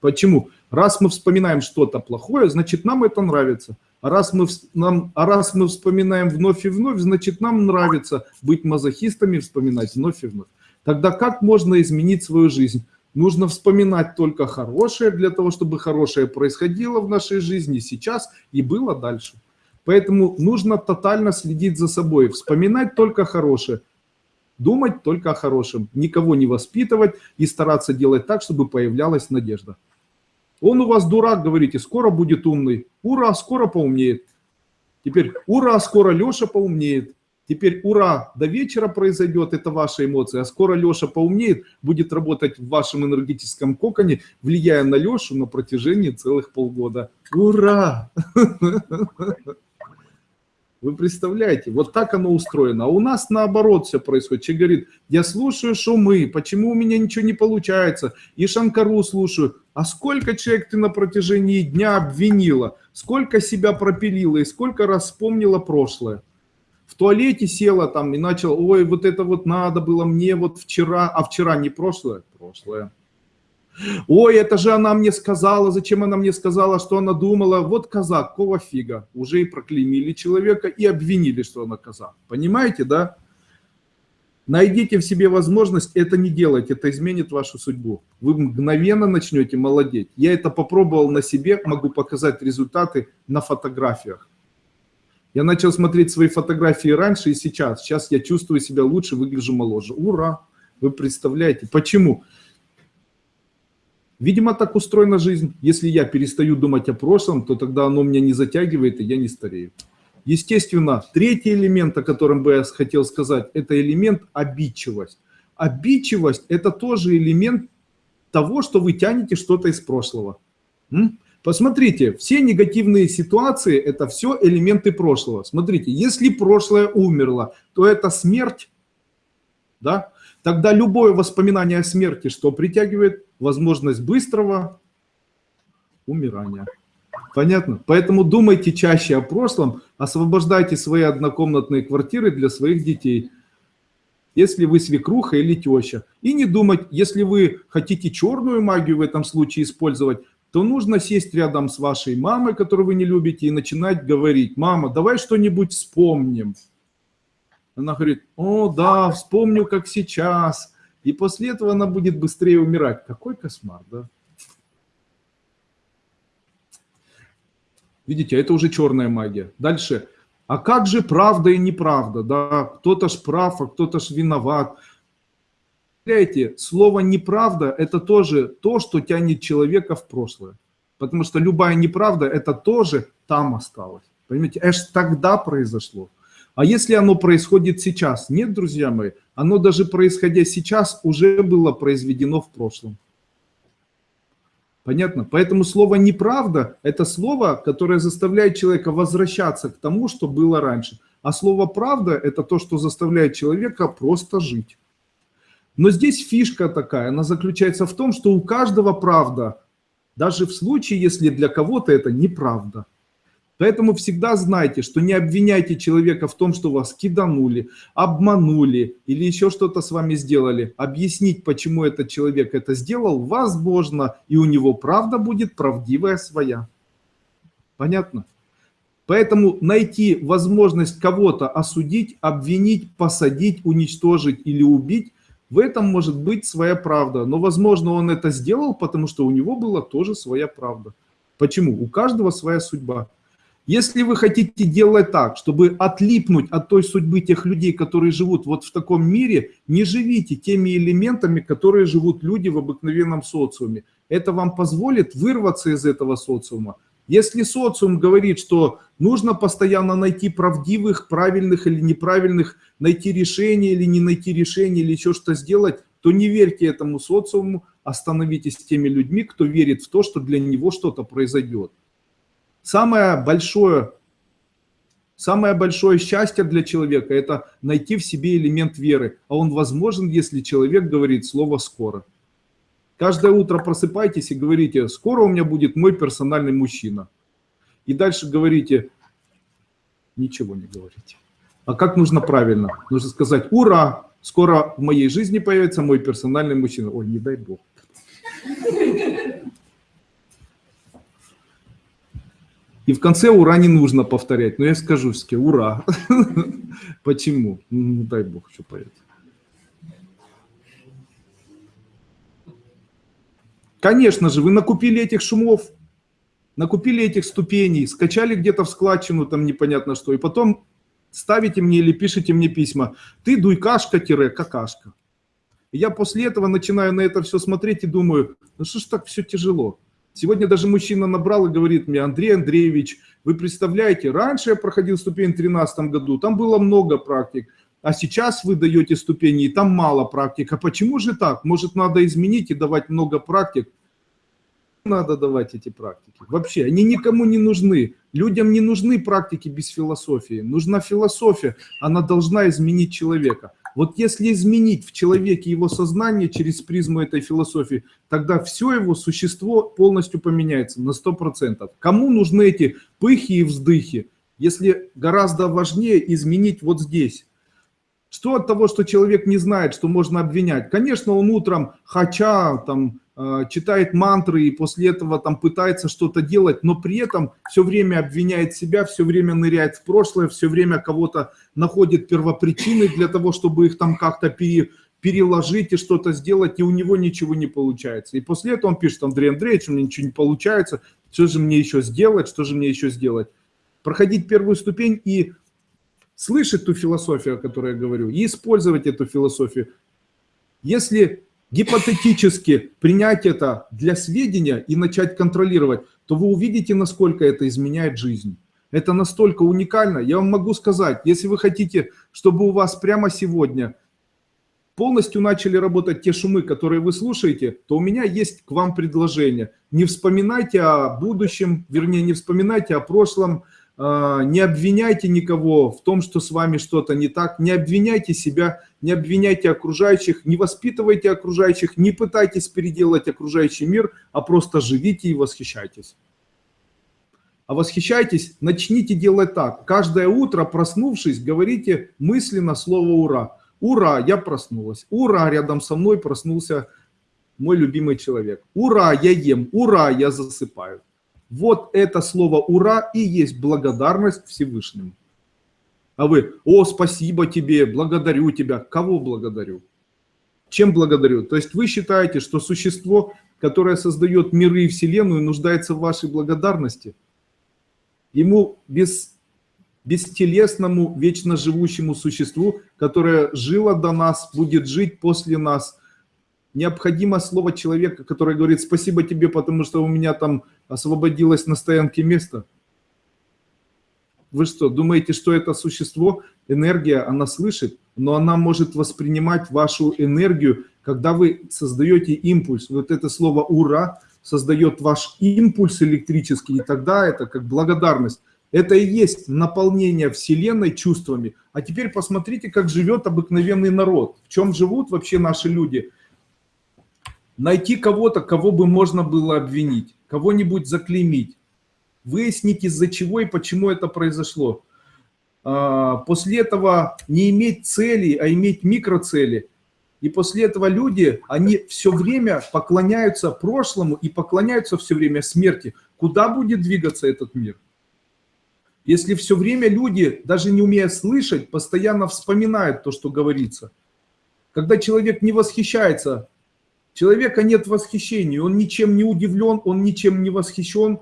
Почему? Раз мы вспоминаем что-то плохое, значит нам это нравится. А раз, мы, нам, а раз мы вспоминаем вновь и вновь, значит нам нравится быть мазохистами, вспоминать вновь и вновь. Тогда как можно изменить свою жизнь? Нужно вспоминать только хорошее для того, чтобы хорошее происходило в нашей жизни сейчас и было дальше. Поэтому нужно тотально следить за собой, вспоминать только хорошее, думать только о хорошем, никого не воспитывать и стараться делать так, чтобы появлялась надежда. Он у вас дурак, говорите, скоро будет умный. Ура, скоро поумнеет. Теперь ура, скоро Леша поумнеет. Теперь ура, до вечера произойдет, это ваша эмоция, а скоро Леша поумнеет, будет работать в вашем энергетическом коконе, влияя на Лешу на протяжении целых полгода. Ура! [laughs] Вы представляете, вот так оно устроено. А у нас наоборот все происходит. Человек говорит, я слушаю шумы, почему у меня ничего не получается? И Шанкару слушаю. А сколько человек ты на протяжении дня обвинила? Сколько себя пропилила и сколько раз вспомнила прошлое? в туалете села там и начала, ой, вот это вот надо было мне вот вчера, а вчера не прошлое, прошлое. Ой, это же она мне сказала, зачем она мне сказала, что она думала, вот коза, какого фига. Уже и проклеймили человека и обвинили, что она коза. Понимаете, да? Найдите в себе возможность это не делать, это изменит вашу судьбу. Вы мгновенно начнете молодеть. Я это попробовал на себе, могу показать результаты на фотографиях. Я начал смотреть свои фотографии раньше и сейчас. Сейчас я чувствую себя лучше, выгляжу моложе. Ура! Вы представляете? Почему? Видимо, так устроена жизнь. Если я перестаю думать о прошлом, то тогда оно меня не затягивает, и я не старею. Естественно, третий элемент, о котором бы я хотел сказать, это элемент обидчивость. Обидчивость – это тоже элемент того, что вы тянете что-то из прошлого. М? Посмотрите, все негативные ситуации – это все элементы прошлого. Смотрите, если прошлое умерло, то это смерть, да? Тогда любое воспоминание о смерти, что притягивает возможность быстрого умирания. Понятно? Поэтому думайте чаще о прошлом, освобождайте свои однокомнатные квартиры для своих детей. Если вы свекруха или теща. И не думать, если вы хотите черную магию в этом случае использовать, то нужно сесть рядом с вашей мамой, которую вы не любите, и начинать говорить, мама, давай что-нибудь вспомним. Она говорит, о, да, вспомню, как сейчас. И после этого она будет быстрее умирать. Какой кошмар, да? Видите, это уже черная магия. Дальше. А как же правда и неправда? Да, кто-то ж прав, а кто-то ж виноват. Представляете, слово «неправда» – это тоже то, что тянет человека в прошлое. Потому что любая неправда – это тоже там осталось. Понимаете, это ж тогда произошло. А если оно происходит сейчас? Нет, друзья мои, оно даже происходя сейчас уже было произведено в прошлом. Понятно? Поэтому слово «неправда» – это слово, которое заставляет человека возвращаться к тому, что было раньше. А слово «правда» – это то, что заставляет человека просто жить. Но здесь фишка такая, она заключается в том, что у каждого правда, даже в случае, если для кого-то это неправда. Поэтому всегда знайте, что не обвиняйте человека в том, что вас киданули, обманули или еще что-то с вами сделали. Объяснить, почему этот человек это сделал, возможно, и у него правда будет правдивая своя. Понятно? Поэтому найти возможность кого-то осудить, обвинить, посадить, уничтожить или убить В этом может быть своя правда, но, возможно, он это сделал, потому что у него была тоже своя правда. Почему? У каждого своя судьба. Если вы хотите делать так, чтобы отлипнуть от той судьбы тех людей, которые живут вот в таком мире, не живите теми элементами, которые живут люди в обыкновенном социуме. Это вам позволит вырваться из этого социума. Если социум говорит, что нужно постоянно найти правдивых, правильных или неправильных, найти решение или не найти решение, или еще что сделать, то не верьте этому социуму, остановитесь теми людьми, кто верит в то, что для него что-то произойдет. Самое большое, самое большое счастье для человека – это найти в себе элемент веры. А он возможен, если человек говорит слово «скоро». Каждое утро просыпайтесь и говорите «скоро у меня будет мой персональный мужчина». И дальше говорите, ничего не говорите. А как нужно правильно? Нужно сказать «Ура! Скоро в моей жизни появится мой персональный мужчина». Ой, не дай бог. И в конце ура не нужно повторять. Но я скажу все ура. [laughs] Почему? Ну, дай бог, что поет. Конечно же, вы накупили этих шумов, накупили этих ступеней, скачали где-то в складчину, там непонятно что, и потом ставите мне или пишите мне письма. Ты дуйкашка-какашка. Я после этого начинаю на это все смотреть и думаю, ну что ж так все тяжело. Сегодня даже мужчина набрал и говорит мне, Андрей Андреевич, вы представляете, раньше я проходил ступень в 2013 году, там было много практик, а сейчас вы даете ступени, и там мало практик. А почему же так? Может, надо изменить и давать много практик? Надо давать эти практики. Вообще, они никому не нужны. Людям не нужны практики без философии. Нужна философия, она должна изменить человека. Вот если изменить в человеке его сознание через призму этой философии, тогда все его существо полностью поменяется на 100%. Кому нужны эти пыхи и вздыхи, если гораздо важнее изменить вот здесь? Что от того, что человек не знает, что можно обвинять? Конечно, он утром хача, там, читает мантры и после этого там пытается что-то делать, но при этом все время обвиняет себя, все время ныряет в прошлое, все время кого-то находит первопричины для того, чтобы их там как-то пере, переложить и что-то сделать, и у него ничего не получается. И после этого он пишет, Андрей Андреевич, у меня ничего не получается, что же мне еще сделать, что же мне еще сделать? Проходить первую ступень и слышать ту философию, о которой я говорю, и использовать эту философию. Если гипотетически принять это для сведения и начать контролировать, то вы увидите, насколько это изменяет жизнь. Это настолько уникально. Я вам могу сказать, если вы хотите, чтобы у вас прямо сегодня полностью начали работать те шумы, которые вы слушаете, то у меня есть к вам предложение. Не вспоминайте о будущем, вернее, не вспоминайте о прошлом, не обвиняйте никого в том, что с вами что-то не так, не обвиняйте себя, не обвиняйте окружающих, не воспитывайте окружающих, не пытайтесь переделать окружающий мир, а просто живите и восхищайтесь. А восхищайтесь, начните делать так. Каждое утро, проснувшись, говорите мысленно слово «Ура». «Ура, я проснулась». «Ура, рядом со мной проснулся мой любимый человек». «Ура, я ем». «Ура, я засыпаю». Вот это слово «ура» и есть благодарность Всевышнему. А вы, о, спасибо тебе, благодарю тебя. Кого благодарю? Чем благодарю? То есть вы считаете, что существо, которое создает миры и Вселенную, нуждается в вашей благодарности? Ему без, бестелесному, вечно живущему существу, которое жило до нас, будет жить после нас – необходимо слово человека, который говорит спасибо тебе, потому что у меня там освободилось на стоянке место. Вы что, думаете, что это существо, энергия, она слышит, но она может воспринимать вашу энергию, когда вы создаете импульс. Вот это слово «ура» создает ваш импульс электрический, и тогда это как благодарность. Это и есть наполнение Вселенной чувствами. А теперь посмотрите, как живет обыкновенный народ. В чем живут вообще наши люди – найти кого-то, кого бы можно было обвинить, кого-нибудь заклеймить, выяснить из-за чего и почему это произошло. А, после этого не иметь цели, а иметь микроцели. И после этого люди, они все время поклоняются прошлому и поклоняются все время смерти. Куда будет двигаться этот мир? Если все время люди, даже не умея слышать, постоянно вспоминают то, что говорится – Когда человек не восхищается, человека нет восхищения, он ничем не удивлен, он ничем не восхищен,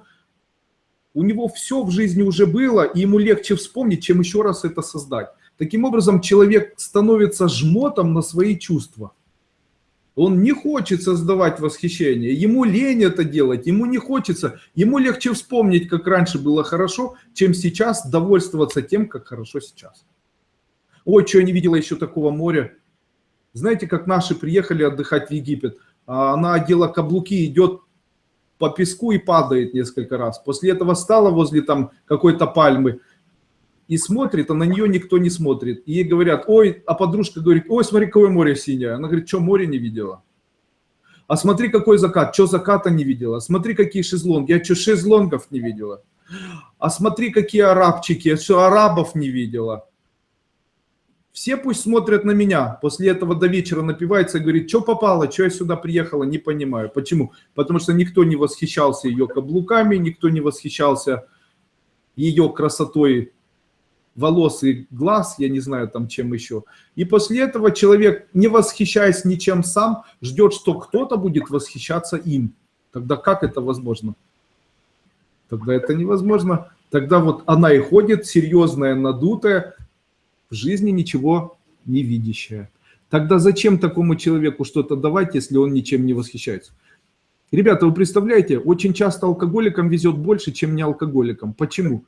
у него все в жизни уже было, и ему легче вспомнить, чем еще раз это создать. Таким образом, человек становится жмотом на свои чувства. Он не хочет создавать восхищение, ему лень это делать, ему не хочется, ему легче вспомнить, как раньше было хорошо, чем сейчас довольствоваться тем, как хорошо сейчас. Ой, что я не видела еще такого моря. Знаете, как наши приехали отдыхать в Египет, а она одела каблуки, идет по песку и падает несколько раз. После этого стала возле там какой-то пальмы, и смотрит, а на нее никто не смотрит. И ей говорят, ой, а подружка говорит, ой, смотри, какое море синее. Она говорит, что море не видела? А смотри, какой закат, что заката не видела? Смотри, какие шезлонги, я что, шезлонгов не видела? А смотри, какие арабчики, я что, арабов не видела? Все пусть смотрят на меня. После этого до вечера напивается и говорит, что попало, что я сюда приехала, не понимаю. Почему? Потому что никто не восхищался ее каблуками, никто не восхищался ее красотой волос и глаз, я не знаю там чем еще. И после этого человек, не восхищаясь ничем сам, ждет, что кто-то будет восхищаться им. Тогда как это возможно? Тогда это невозможно. Тогда вот она и ходит, серьезная, надутая, в жизни ничего не видящая. Тогда зачем такому человеку что-то давать, если он ничем не восхищается? Ребята, вы представляете, очень часто алкоголикам везет больше, чем не алкоголикам. Почему?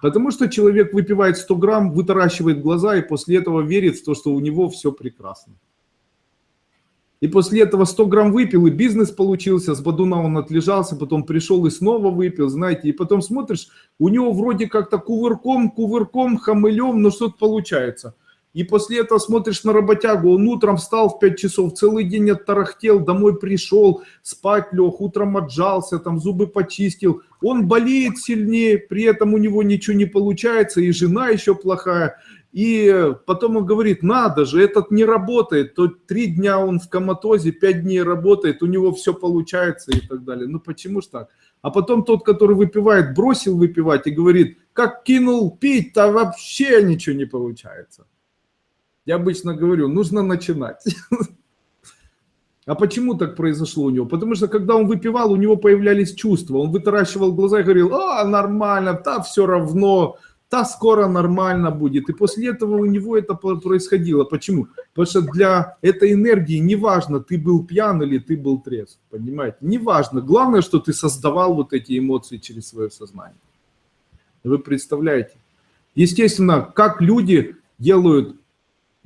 Потому что человек выпивает 100 грамм, вытаращивает глаза и после этого верит в то, что у него все прекрасно. И после этого 100 грамм выпил, и бизнес получился, с Бадуна он отлежался, потом пришел и снова выпил, знаете, и потом смотришь, у него вроде как-то кувырком, кувырком, хамылем, но что-то получается. И после этого смотришь на работягу, он утром встал в 5 часов, целый день оттарахтел, домой пришел, спать лег, утром отжался, там зубы почистил. Он болеет сильнее, при этом у него ничего не получается, и жена еще плохая. И потом он говорит, надо же, этот не работает, то три дня он в коматозе, пять дней работает, у него все получается и так далее. Ну почему ж так? А потом тот, который выпивает, бросил выпивать и говорит, как кинул пить, то вообще ничего не получается. Я обычно говорю, нужно начинать. [laughs] А почему так произошло у него? Потому что когда он выпивал, у него появлялись чувства. Он вытаращивал глаза и говорил, а, нормально, да, все равно, да, скоро нормально будет. И после этого у него это происходило. Почему? Потому что для этой энергии неважно, ты был пьян или ты был трезв. Понимаете? Неважно. Главное, что ты создавал вот эти эмоции через свое сознание. Вы представляете? Естественно, как люди делают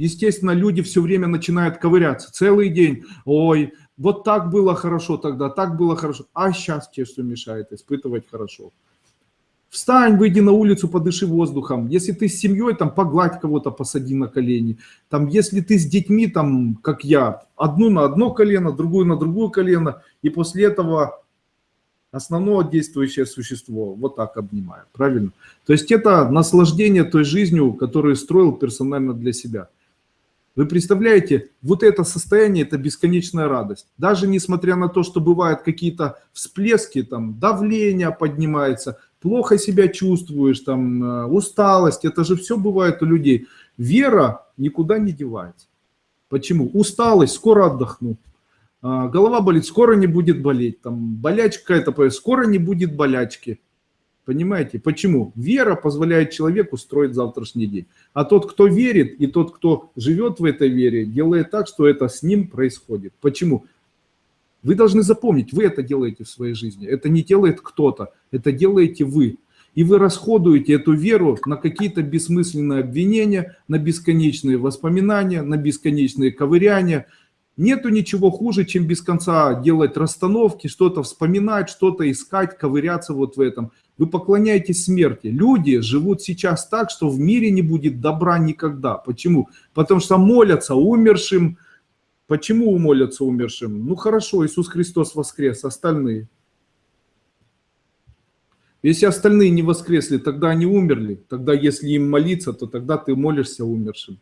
Естественно, люди все время начинают ковыряться, целый день. Ой, вот так было хорошо тогда, так было хорошо. А сейчас тебе что мешает испытывать хорошо? Встань, выйди на улицу, подыши воздухом. Если ты с семьей, там, погладь кого-то, посади на колени. Там, если ты с детьми, там, как я, одну на одно колено, другую на другое колено, и после этого основное действующее существо вот так обнимаю, правильно? То есть это наслаждение той жизнью, которую строил персонально для себя. Вы представляете, вот это состояние, это бесконечная радость. Даже несмотря на то, что бывают какие-то всплески, там давление поднимается, плохо себя чувствуешь, там э, усталость, это же все бывает у людей. Вера никуда не девается. Почему? Усталость, скоро отдохну. А, голова болит, скоро не будет болеть. Там болячка это, скоро не будет болячки. Понимаете? Почему? Вера позволяет человеку строить завтрашний день. А тот, кто верит, и тот, кто живет в этой вере, делает так, что это с ним происходит. Почему? Вы должны запомнить, вы это делаете в своей жизни. Это не делает кто-то, это делаете вы. И вы расходуете эту веру на какие-то бессмысленные обвинения, на бесконечные воспоминания, на бесконечные ковыряния. Нету ничего хуже, чем без конца делать расстановки, что-то вспоминать, что-то искать, ковыряться вот в этом. Вы поклоняетесь смерти. Люди живут сейчас так, что в мире не будет добра никогда. Почему? Потому что молятся умершим. Почему молятся умершим? Ну хорошо, Иисус Христос воскрес, остальные. Если остальные не воскресли, тогда они умерли. Тогда если им молиться, то тогда ты молишься умершим.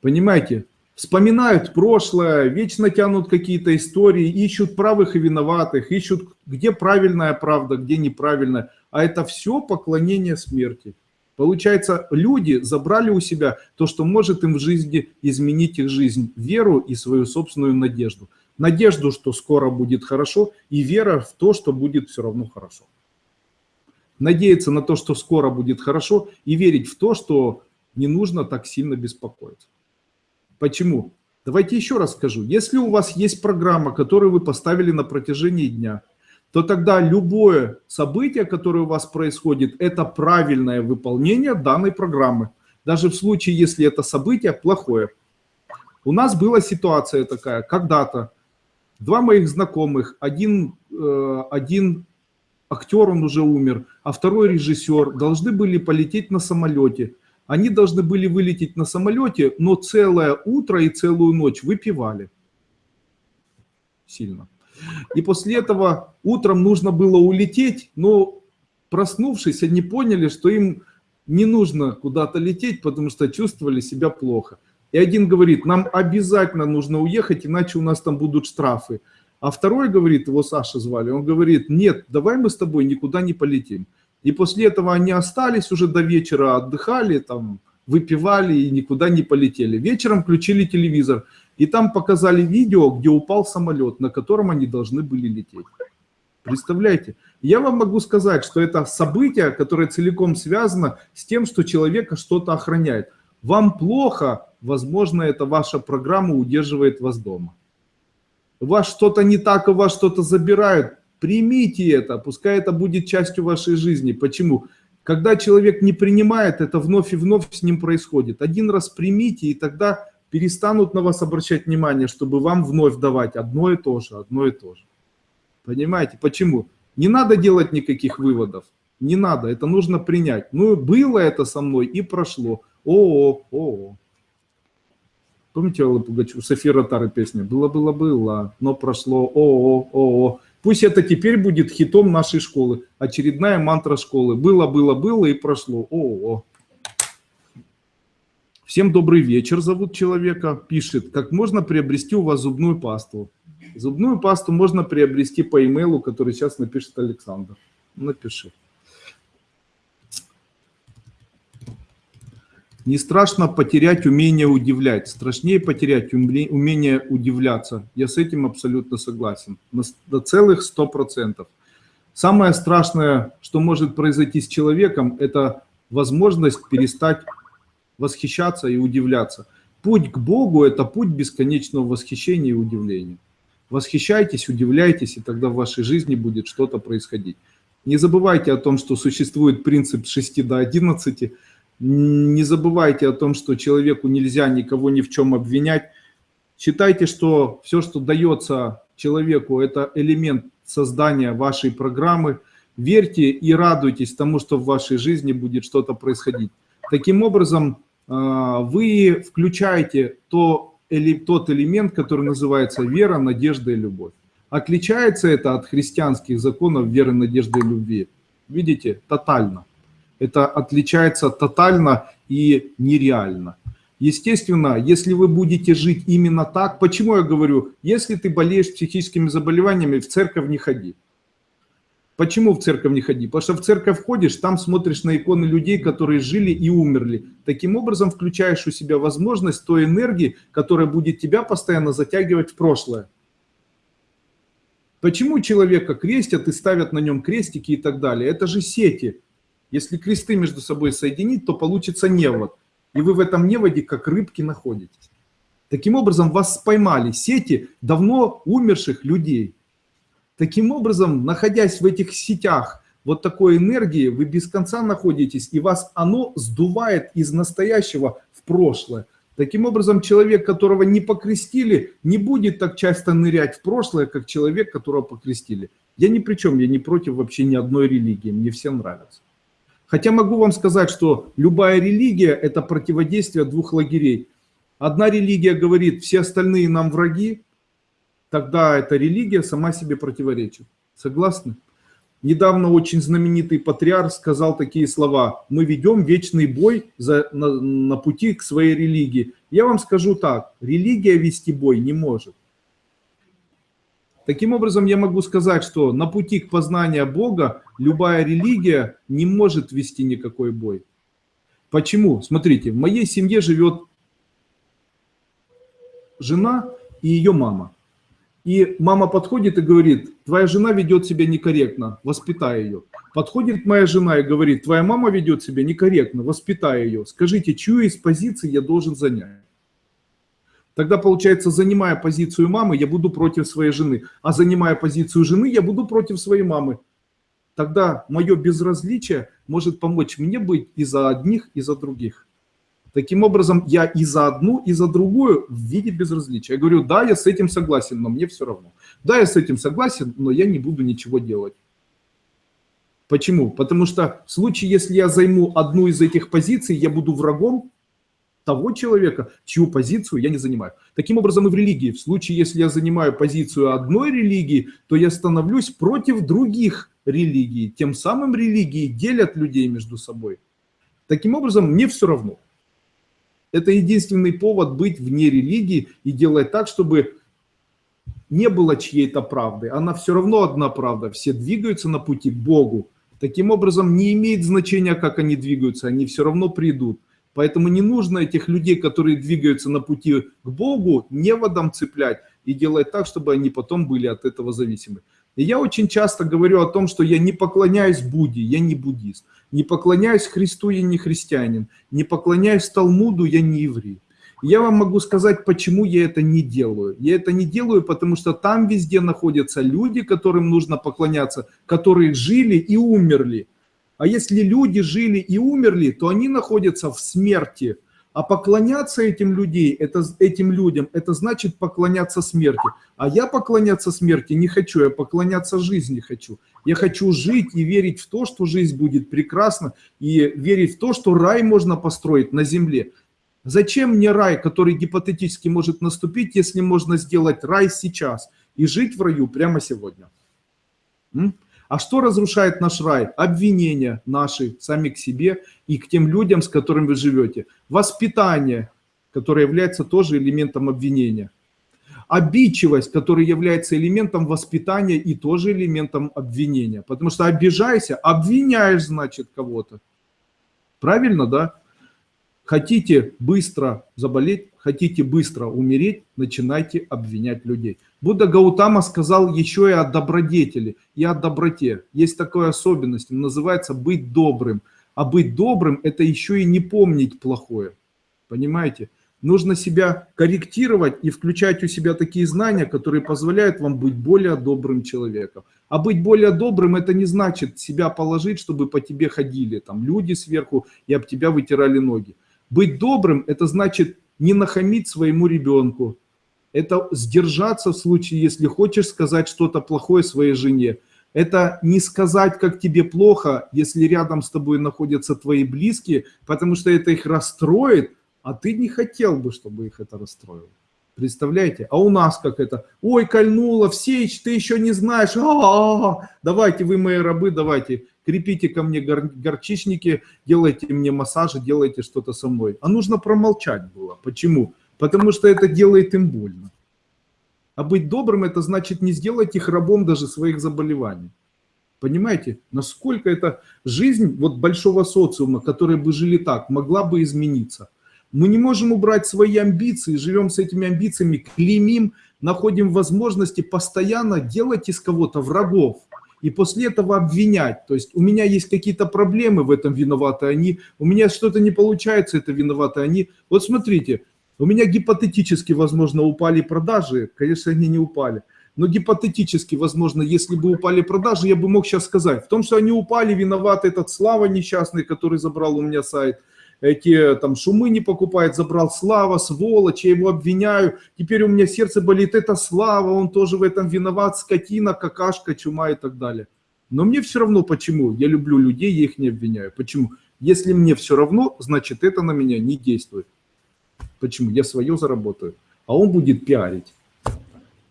Понимаете? вспоминают прошлое, вечно тянут какие-то истории, ищут правых и виноватых, ищут, где правильная правда, где неправильная. А это все поклонение смерти. Получается, люди забрали у себя то, что может им в жизни изменить их жизнь, веру и свою собственную надежду. Надежду, что скоро будет хорошо, и вера в то, что будет все равно хорошо. Надеяться на то, что скоро будет хорошо, и верить в то, что не нужно так сильно беспокоиться. Почему? Давайте еще раз скажу. Если у вас есть программа, которую вы поставили на протяжении дня, то тогда любое событие, которое у вас происходит, это правильное выполнение данной программы. Даже в случае, если это событие плохое. У нас была ситуация такая, когда-то два моих знакомых, один, э, один актер, он уже умер, а второй режиссер, должны были полететь на самолете. Они должны были вылететь на самолете, но целое утро и целую ночь выпивали. Сильно. И после этого утром нужно было улететь, но проснувшись, они поняли, что им не нужно куда-то лететь, потому что чувствовали себя плохо. И один говорит, нам обязательно нужно уехать, иначе у нас там будут штрафы. А второй говорит, его Саша звали, он говорит, нет, давай мы с тобой никуда не полетим. И после этого они остались уже до вечера, отдыхали, там, выпивали и никуда не полетели. Вечером включили телевизор. И там показали видео, где упал самолет, на котором они должны были лететь. Представляете? Я вам могу сказать, что это событие, которое целиком связано с тем, что человека что-то охраняет. Вам плохо, возможно, это ваша программа удерживает вас дома. У вас что-то не так, у вас что-то забирают. Примите это, пускай это будет частью вашей жизни. Почему? Когда человек не принимает, это вновь и вновь с ним происходит. Один раз примите, и тогда перестанут на вас обращать внимание, чтобы вам вновь давать одно и то же, одно и то же. Понимаете, почему? Не надо делать никаких выводов, не надо, это нужно принять. Ну, было это со мной и прошло. О, о, о. Помните Аллы Пугачев, София Ротары песня? Было-было-было, но прошло. О, о, о, о. Пусть это теперь будет хитом нашей школы. Очередная мантра школы. Было-было-было и прошло. О, о. Всем добрый вечер, зовут человека, пишет, как можно приобрести у вас зубную пасту. Зубную пасту можно приобрести по имейлу, который сейчас напишет Александр. Напиши. Не страшно потерять умение удивлять, страшнее потерять умение удивляться. Я с этим абсолютно согласен, на, на целых 100%. Самое страшное, что может произойти с человеком, это возможность перестать восхищаться и удивляться. Путь к Богу – это путь бесконечного восхищения и удивления. Восхищайтесь, удивляйтесь, и тогда в вашей жизни будет что-то происходить. Не забывайте о том, что существует принцип 6 до 11. Не забывайте о том, что человеку нельзя никого ни в чем обвинять. Считайте, что все, что дается человеку, это элемент создания вашей программы. Верьте и радуйтесь тому, что в вашей жизни будет что-то происходить. Таким образом, вы включаете то, или, тот элемент, который называется вера, надежда и любовь. Отличается это от христианских законов веры, надежды и любви. Видите, тотально. Это отличается тотально и нереально. Естественно, если вы будете жить именно так, почему я говорю, если ты болеешь психическими заболеваниями, в церковь не ходи. Почему в церковь не ходи? Потому что в церковь ходишь, там смотришь на иконы людей, которые жили и умерли. Таким образом включаешь у себя возможность той энергии, которая будет тебя постоянно затягивать в прошлое. Почему человека крестят и ставят на нем крестики и так далее? Это же сети. Если кресты между собой соединить, то получится невод. И вы в этом неводе как рыбки находитесь. Таким образом вас поймали сети давно умерших людей. Таким образом, находясь в этих сетях вот такой энергии, вы без конца находитесь, и вас оно сдувает из настоящего в прошлое. Таким образом, человек, которого не покрестили, не будет так часто нырять в прошлое, как человек, которого покрестили. Я ни при чем, я не против вообще ни одной религии, мне все нравятся. Хотя могу вам сказать, что любая религия – это противодействие двух лагерей. Одна религия говорит, все остальные нам враги, тогда эта религия сама себе противоречит. Согласны? Недавно очень знаменитый патриарх сказал такие слова. Мы ведем вечный бой за, на, на пути к своей религии. Я вам скажу так. Религия вести бой не может. Таким образом, я могу сказать, что на пути к познанию Бога любая религия не может вести никакой бой. Почему? Смотрите, в моей семье живет жена и ее мама. И мама подходит и говорит, твоя жена ведет себя некорректно, воспитай ее. Подходит моя жена и говорит, твоя мама ведет себя некорректно, воспитай ее. Скажите, чью из позиций я должен занять? Тогда, получается, занимая позицию мамы, я буду против своей жены. А занимая позицию жены, я буду против своей мамы. Тогда мое безразличие может помочь мне быть и за одних, и за других. Таким образом, я и за одну, и за другую в виде безразличия. Я говорю, да, я с этим согласен, но мне все равно. Да, я с этим согласен, но я не буду ничего делать. Почему? Потому что в случае, если я займу одну из этих позиций, я буду врагом того человека, чью позицию я не занимаю. Таким образом и в религии. В случае, если я занимаю позицию одной религии, то я становлюсь против других религий. Тем самым религии делят людей между собой. Таким образом, мне все равно. Это единственный повод быть вне религии и делать так, чтобы не было чьей-то правды. Она все равно одна правда. Все двигаются на пути к Богу. Таким образом, не имеет значения, как они двигаются, они все равно придут. Поэтому не нужно этих людей, которые двигаются на пути к Богу, неводом цеплять и делать так, чтобы они потом были от этого зависимы. И я очень часто говорю о том, что я не поклоняюсь Будде, я не буддист. Не поклоняюсь Христу, я не христианин. Не поклоняюсь Талмуду, я не еврей. Я вам могу сказать, почему я это не делаю. Я это не делаю, потому что там везде находятся люди, которым нужно поклоняться, которые жили и умерли. А если люди жили и умерли, то они находятся в смерти – а поклоняться этим, людей, это, этим людям, это значит поклоняться смерти. А я поклоняться смерти не хочу, я поклоняться жизни хочу. Я хочу жить и верить в то, что жизнь будет прекрасна, и верить в то, что рай можно построить на земле. Зачем мне рай, который гипотетически может наступить, если можно сделать рай сейчас и жить в раю прямо сегодня? М? А что разрушает наш рай? Обвинения наши сами к себе и к тем людям, с которыми вы живете. Воспитание, которое является тоже элементом обвинения. Обидчивость, которая является элементом воспитания и тоже элементом обвинения. Потому что обижайся, обвиняешь, значит, кого-то. Правильно, да? Хотите быстро заболеть, хотите быстро умереть, начинайте обвинять людей. Будда Гаутама сказал еще и о добродетели, и о доброте. Есть такая особенность, называется быть добрым. А быть добрым – это еще и не помнить плохое. Понимаете? Нужно себя корректировать и включать у себя такие знания, которые позволяют вам быть более добрым человеком. А быть более добрым – это не значит себя положить, чтобы по тебе ходили там люди сверху и об тебя вытирали ноги. Быть добрым – это значит не нахамить своему ребенку. Это сдержаться в случае, если хочешь сказать что-то плохое своей жене. Это не сказать, как тебе плохо, если рядом с тобой находятся твои близкие, потому что это их расстроит, а ты не хотел бы, чтобы их это расстроило. Представляете? А у нас как это? Ой, кольнуло, Всеич, ты еще не знаешь. А -а -а. Давайте, вы мои рабы, давайте крепите ко мне гор горчичники, делайте мне массажи, делайте что-то со мной. А нужно промолчать было. Почему? Потому что это делает им больно. А быть добрым, это значит не сделать их рабом даже своих заболеваний. Понимаете, насколько эта жизнь вот большого социума, которые бы жили так, могла бы измениться. Мы не можем убрать свои амбиции, живем с этими амбициями, клеймим, находим возможности постоянно делать из кого-то врагов и после этого обвинять. То есть у меня есть какие-то проблемы, в этом виноваты они, у меня что-то не получается, это виноваты они. Вот смотрите, у меня гипотетически, возможно, упали продажи, конечно, они не упали. Но гипотетически, возможно, если бы упали продажи, я бы мог сейчас сказать, в том, что они упали, виноват этот Слава несчастный, который забрал у меня сайт, эти там шумы не покупает, забрал Слава, сволочь, я его обвиняю, теперь у меня сердце болит, это Слава, он тоже в этом виноват, скотина, какашка, чума и так далее. Но мне все равно, почему? Я люблю людей, я их не обвиняю. Почему? Если мне все равно, значит это на меня не действует. Почему? Я свое заработаю, а он будет пиарить.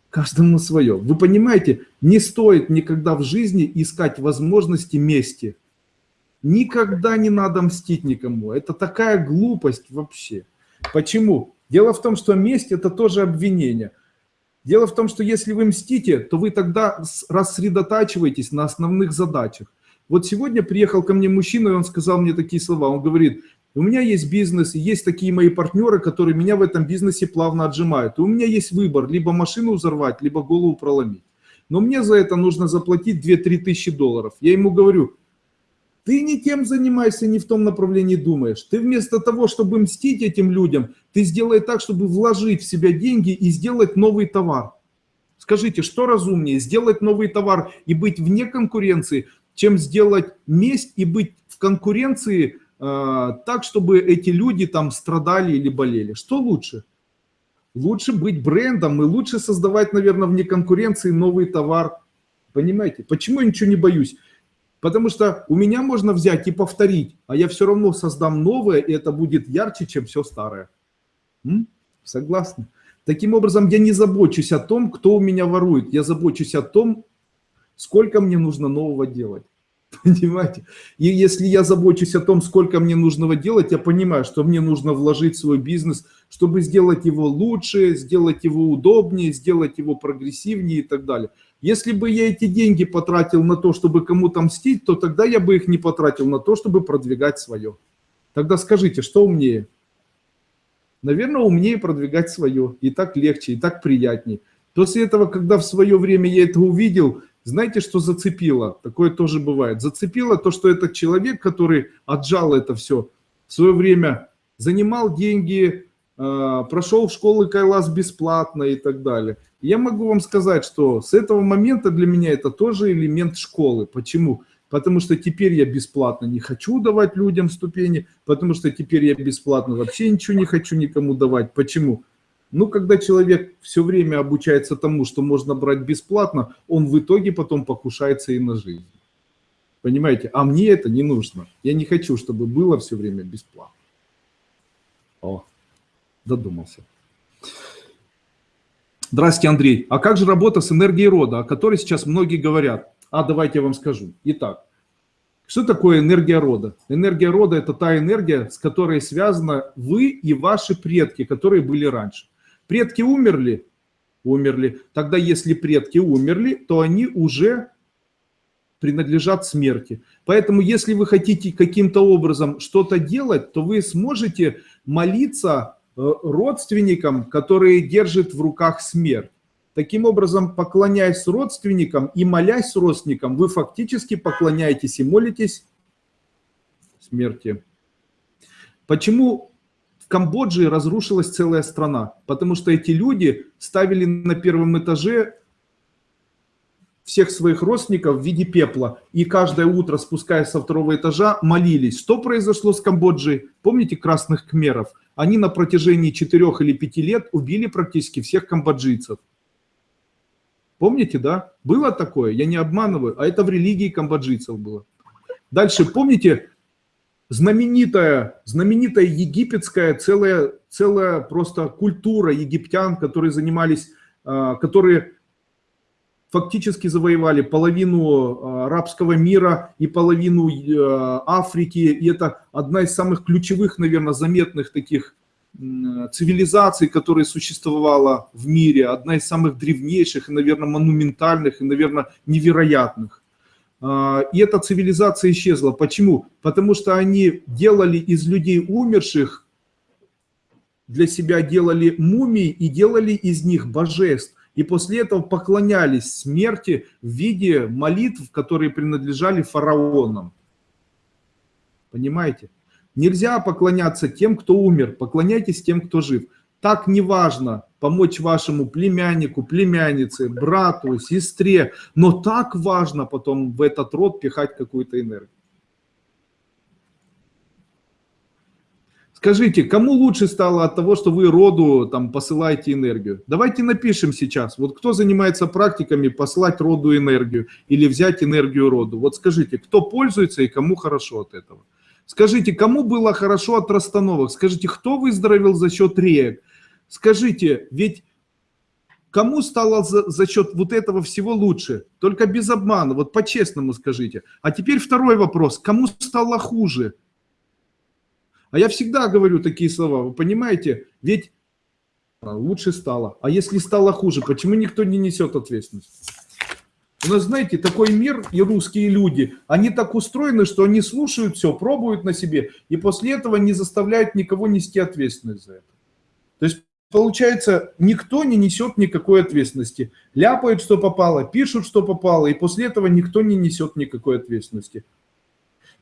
Каждому свое. Вы понимаете, не стоит никогда в жизни искать возможности мести. Никогда не надо мстить никому. Это такая глупость вообще. Почему? Дело в том, что месть – это тоже обвинение. Дело в том, что если вы мстите, то вы тогда рассредотачиваетесь на основных задачах. Вот сегодня приехал ко мне мужчина, и он сказал мне такие слова. Он говорит, У меня есть бизнес, и есть такие мои партнеры, которые меня в этом бизнесе плавно отжимают. И у меня есть выбор, либо машину взорвать, либо голову проломить. Но мне за это нужно заплатить 2-3 тысячи долларов. Я ему говорю, ты не тем занимаешься, не в том направлении думаешь. Ты вместо того, чтобы мстить этим людям, ты сделай так, чтобы вложить в себя деньги и сделать новый товар. Скажите, что разумнее, сделать новый товар и быть вне конкуренции, чем сделать месть и быть в конкуренции э, так, чтобы эти люди там страдали или болели? Что лучше? Лучше быть брендом и лучше создавать, наверное, вне конкуренции новый товар. Понимаете? Почему я ничего не боюсь? Потому что у меня можно взять и повторить, а я все равно создам новое, и это будет ярче, чем все старое. М? Согласны? Таким образом, я не забочусь о том, кто у меня ворует. Я забочусь о том, сколько мне нужно нового делать. [laughs] Понимаете? И если я забочусь о том, сколько мне нужно делать, я понимаю, что мне нужно вложить в свой бизнес, чтобы сделать его лучше, сделать его удобнее, сделать его прогрессивнее и так далее. Если бы я эти деньги потратил на то, чтобы кому-то мстить, то тогда я бы их не потратил на то, чтобы продвигать свое. Тогда скажите, что умнее? Наверное, умнее продвигать свое. И так легче, и так приятнее. После этого, когда в свое время я это увидел, знаете, что зацепило? Такое тоже бывает. Зацепило то, что этот человек, который отжал это все, в свое время занимал деньги, прошел в школы Кайлас бесплатно и так далее. Я могу вам сказать, что с этого момента для меня это тоже элемент школы. Почему? Потому что теперь я бесплатно не хочу давать людям ступени, потому что теперь я бесплатно вообще ничего не хочу никому давать. Почему? Ну, когда человек все время обучается тому, что можно брать бесплатно, он в итоге потом покушается и на жизнь. Понимаете? А мне это не нужно. Я не хочу, чтобы было все время бесплатно. О додумался. Здравствуйте, Андрей. А как же работа с энергией рода, о которой сейчас многие говорят? А давайте я вам скажу. Итак, что такое энергия рода? Энергия рода – это та энергия, с которой связаны вы и ваши предки, которые были раньше. Предки умерли? Умерли. Тогда если предки умерли, то они уже принадлежат смерти. Поэтому если вы хотите каким-то образом что-то делать, то вы сможете молиться родственникам, которые держат в руках смерть. Таким образом, поклоняясь родственникам и молясь родственникам, вы фактически поклоняетесь и молитесь смерти. Почему в Камбодже разрушилась целая страна? Потому что эти люди ставили на первом этаже всех своих родственников в виде пепла. И каждое утро, спускаясь со второго этажа, молились. Что произошло с Камбоджей? Помните красных кмеров? Они на протяжении четырех или пяти лет убили практически всех камбоджийцев. Помните, да? Было такое, я не обманываю, а это в религии камбоджийцев было. Дальше, помните, знаменитая, знаменитая египетская целая, целая просто культура египтян, которые занимались, а, которые фактически завоевали половину а, арабского мира и половину э, Африки. И это одна из самых ключевых, наверное, заметных таких цивилизаций, которая существовала в мире. Одна из самых древнейших и, наверное, монументальных и, наверное, невероятных. А, и эта цивилизация исчезла. Почему? Потому что они делали из людей умерших, для себя делали мумии и делали из них божеств и после этого поклонялись смерти в виде молитв, которые принадлежали фараонам. Понимаете? Нельзя поклоняться тем, кто умер, поклоняйтесь тем, кто жив. Так неважно помочь вашему племяннику, племяннице, брату, сестре, но так важно потом в этот род пихать какую-то энергию. Скажите, кому лучше стало от того, что вы роду там посылаете энергию? Давайте напишем сейчас. Вот кто занимается практиками посылать роду энергию или взять энергию роду? Вот скажите, кто пользуется и кому хорошо от этого? Скажите, кому было хорошо от расстановок? Скажите, кто выздоровел за счет реек? Скажите, ведь кому стало за, за счет вот этого всего лучше? Только без обмана, вот по-честному скажите. А теперь второй вопрос. Кому стало хуже? А я всегда говорю такие слова, вы понимаете? Ведь лучше стало. А если стало хуже, почему никто не несет ответственность? У нас, знаете, такой мир и русские люди, они так устроены, что они слушают все, пробуют на себе, и после этого не заставляют никого нести ответственность за это. То есть, получается, никто не несет никакой ответственности. Ляпают, что попало, пишут, что попало, и после этого никто не несет никакой ответственности.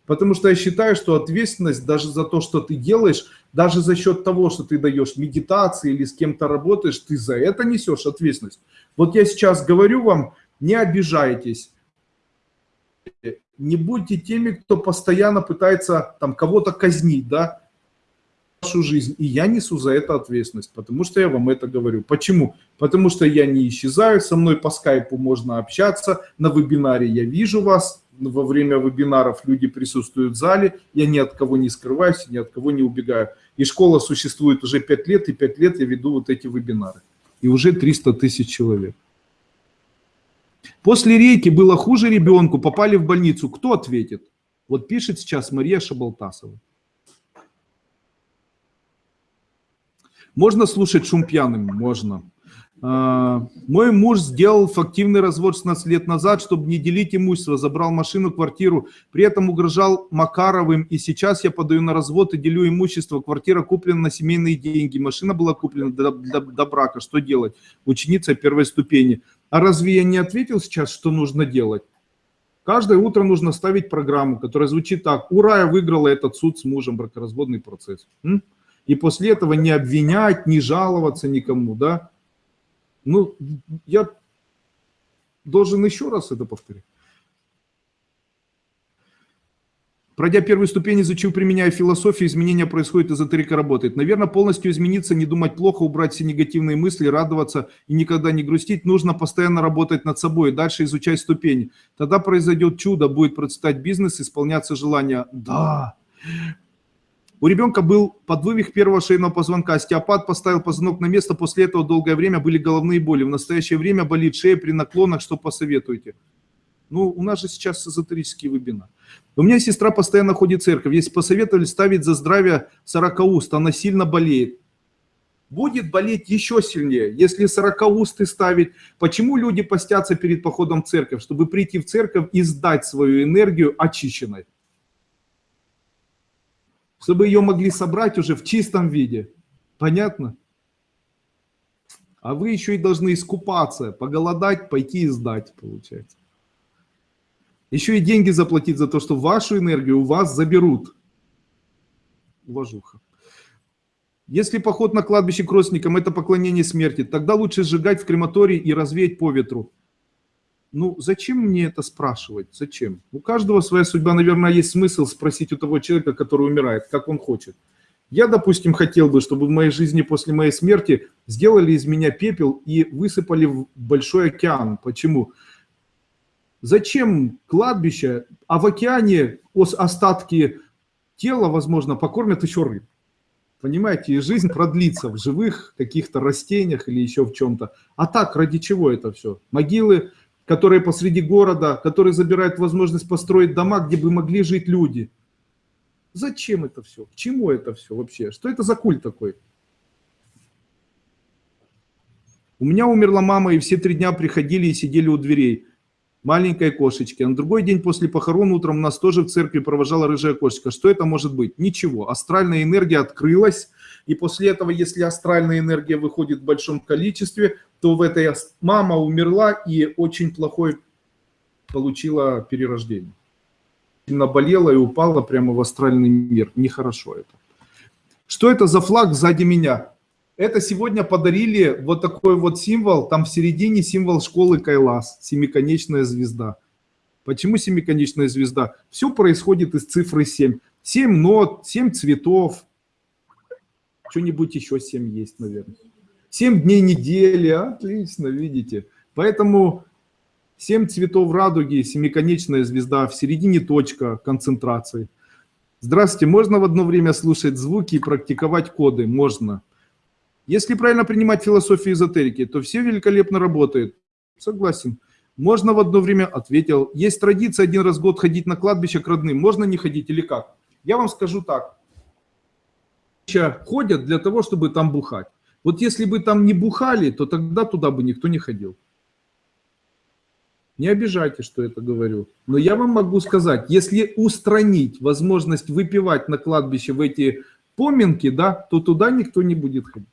Потому что я считаю, что ответственность даже за то, что ты делаешь, даже за счет того, что ты даешь медитации или с кем-то работаешь, ты за это несешь ответственность. Вот я сейчас говорю вам, не обижайтесь, не будьте теми, кто постоянно пытается там кого-то казнить, да, вашу жизнь. И я несу за это ответственность, потому что я вам это говорю. Почему? Потому что я не исчезаю, со мной по скайпу можно общаться, на вебинаре я вижу вас, во время вебинаров люди присутствуют в зале, я ни от кого не скрываюсь, ни от кого не убегаю. И школа существует уже 5 лет, и 5 лет я веду вот эти вебинары. И уже 300 тысяч человек. После рейки было хуже ребенку, попали в больницу. Кто ответит? Вот пишет сейчас Мария Шабалтасова. Можно слушать шум пьяным? Можно. А, мой муж сделал фактивный развод 16 лет назад, чтобы не делить имущество, забрал машину, квартиру, при этом угрожал Макаровым, и сейчас я подаю на развод и делю имущество. Квартира куплена на семейные деньги, машина была куплена до, до, до брака. Что делать? Ученица первой ступени. А разве я не ответил сейчас, что нужно делать? Каждое утро нужно ставить программу, которая звучит так. Ура, я выиграла этот суд с мужем, бракоразводный процесс. И после этого не обвинять, не жаловаться никому, да? Ну, я должен еще раз это повторить. Пройдя первую ступень, изучив, применяя философию, изменения происходят, эзотерика работает. Наверное, полностью измениться, не думать плохо, убрать все негативные мысли, радоваться и никогда не грустить. Нужно постоянно работать над собой, дальше изучать ступени. Тогда произойдет чудо, будет процветать бизнес, исполняться желания. Да, у ребенка был подвывих первого шейного позвонка, остеопат поставил позвонок на место, после этого долгое время были головные боли. В настоящее время болит шея при наклонах, что посоветуете? Ну, у нас же сейчас эзотерический вебинар. У меня сестра постоянно ходит в церковь. Если посоветовали ставить за здравие 40 уст, она сильно болеет. Будет болеть еще сильнее, если 40 усты ставить. Почему люди постятся перед походом в церковь? Чтобы прийти в церковь и сдать свою энергию очищенной чтобы ее могли собрать уже в чистом виде. Понятно? А вы еще и должны искупаться, поголодать, пойти и сдать, получается. Еще и деньги заплатить за то, что вашу энергию у вас заберут. Уважуха. Если поход на кладбище к родственникам – это поклонение смерти, тогда лучше сжигать в крематории и развеять по ветру. Ну, зачем мне это спрашивать? Зачем? У каждого своя судьба, наверное, есть смысл спросить у того человека, который умирает, как он хочет. Я, допустим, хотел бы, чтобы в моей жизни после моей смерти сделали из меня пепел и высыпали в большой океан. Почему? Зачем кладбище, а в океане остатки тела, возможно, покормят еще рыб. Понимаете, и жизнь продлится в живых каких-то растениях или еще в чем-то. А так, ради чего это все? Могилы которые посреди города, которые забирают возможность построить дома, где бы могли жить люди. Зачем это все? К чему это все вообще? Что это за культ такой? У меня умерла мама, и все три дня приходили и сидели у дверей. Маленькой кошечки. На другой день после похорон утром нас тоже в церкви провожала рыжая кошечка. Что это может быть? Ничего. Астральная энергия открылась, и после этого, если астральная энергия выходит в большом количестве, то в этой мама умерла и очень плохой получила перерождение. Наболела и упала прямо в астральный мир. Нехорошо это. Что это за флаг сзади меня? Это сегодня подарили вот такой вот символ, там в середине символ школы Кайлас, семиконечная звезда. Почему семиконечная звезда? Все происходит из цифры 7. 7 нот, 7 цветов, что-нибудь еще 7 есть, наверное. 7 дней недели, отлично, видите. Поэтому 7 цветов радуги, семиконечная звезда, в середине точка концентрации. Здравствуйте, можно в одно время слушать звуки и практиковать коды? Можно. Если правильно принимать философию эзотерики, то все великолепно работает. Согласен. Можно в одно время, ответил. Есть традиция один раз в год ходить на кладбище к родным. Можно не ходить или как? Я вам скажу так ходят для того, чтобы там бухать. Вот если бы там не бухали, то тогда туда бы никто не ходил. Не обижайте, что это говорю. Но я вам могу сказать, если устранить возможность выпивать на кладбище в эти поминки, да, то туда никто не будет ходить.